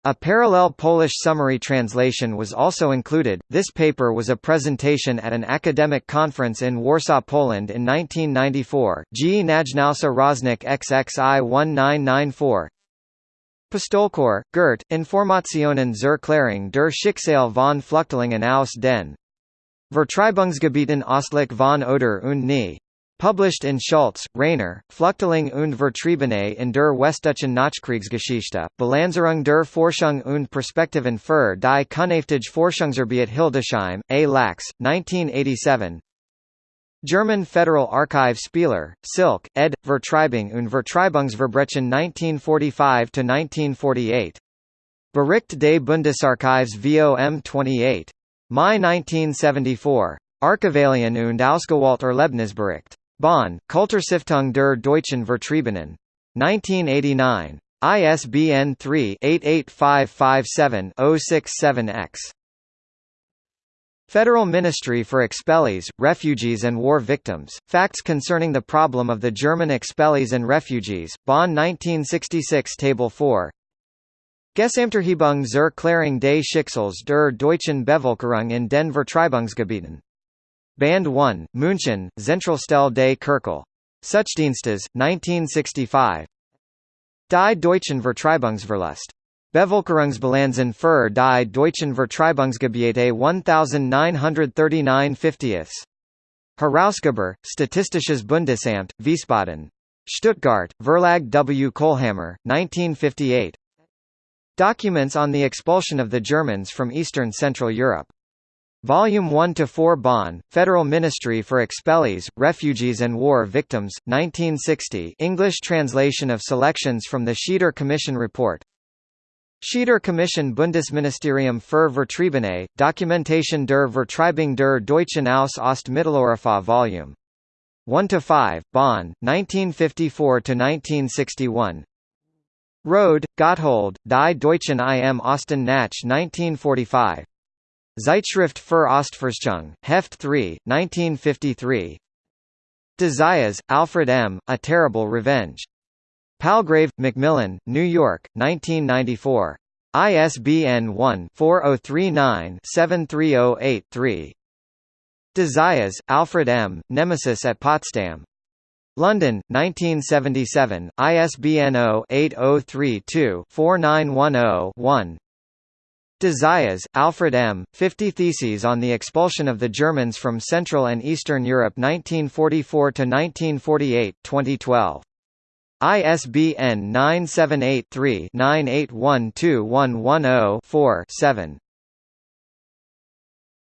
A parallel Polish summary translation was also included. This paper was a presentation at an academic conference in Warsaw, Poland in 1994. G. Najnausa Rocznik XXI 1994. Pistolkor, Gert, Informationen zur Klärung der Schicksal von Flüchtlingen aus den Vertreibungsgebieten Ostlich von Oder und Nie. Published in Schulze, Rainer, Flüchtling und Vertriebene in der Westdeutschen Nachkriegsgeschichte, Balancierung der Forschung und Perspektiven für die künftige Forschungsarbeit Hildesheim, A. Lax, 1987 German Federal Archive Spieler, Silke, ed. Vertreibung und Vertreibungsverbrechen 1945–1948. Bericht des Bundesarchives VOM 28. Mai 1974. Archivalien und Ausgewählte Erlebnisbericht. Bonn, Kulturstiftung der Deutschen Vertriebenen. 1989. ISBN 3-88557-067-X. Federal Ministry for Expellees, Refugees and War Victims, Facts Concerning the Problem of the German Expellees and Refugees, Bonn 1966 Table 4 Gesamterhebung zur Klärung des Schicksals der deutschen Bevölkerung in den Vertreibungsgebieten Band 1, München, Zentralstelle des Kirkel. Suchdienstes, 1965 Die Deutschen Vertreibungsverlust. Bevölkerungsbilanzen für die Deutschen Vertreibungsgebiete 1939 50 Herausgeber, Statistisches Bundesamt, Wiesbaden. Stuttgart, Verlag W. Kohlhammer, 1958 Documents on the expulsion of the Germans from Eastern Central Europe. Volume 1 to 4 Bonn, Federal Ministry for Expellees, Refugees and War Victims, 1960. English translation of selections from the Schieder Commission report. Schieder Commission Bundesministerium für Vertriebene, Dokumentation der Vertreibung der Deutschen aus Ost-Mitteleuropa Volume 1 to 5, Bonn, 1954 to 1961. Rhode, Gotthold, Die Deutschen im Osten nach 1945. Zeitschrift für Ostforschung, Heft 3, 1953 de Zayas, Alfred M., A Terrible Revenge. Palgrave, Macmillan, New York, 1994. ISBN 1-4039-7308-3 de Zayas, Alfred M., Nemesis at Potsdam. London, 1977, ISBN 0-8032-4910-1 de Alfred M., 50 Theses on the Expulsion of the Germans from Central and Eastern Europe 1944–1948 2012. ISBN 978-3-9812-110-4 7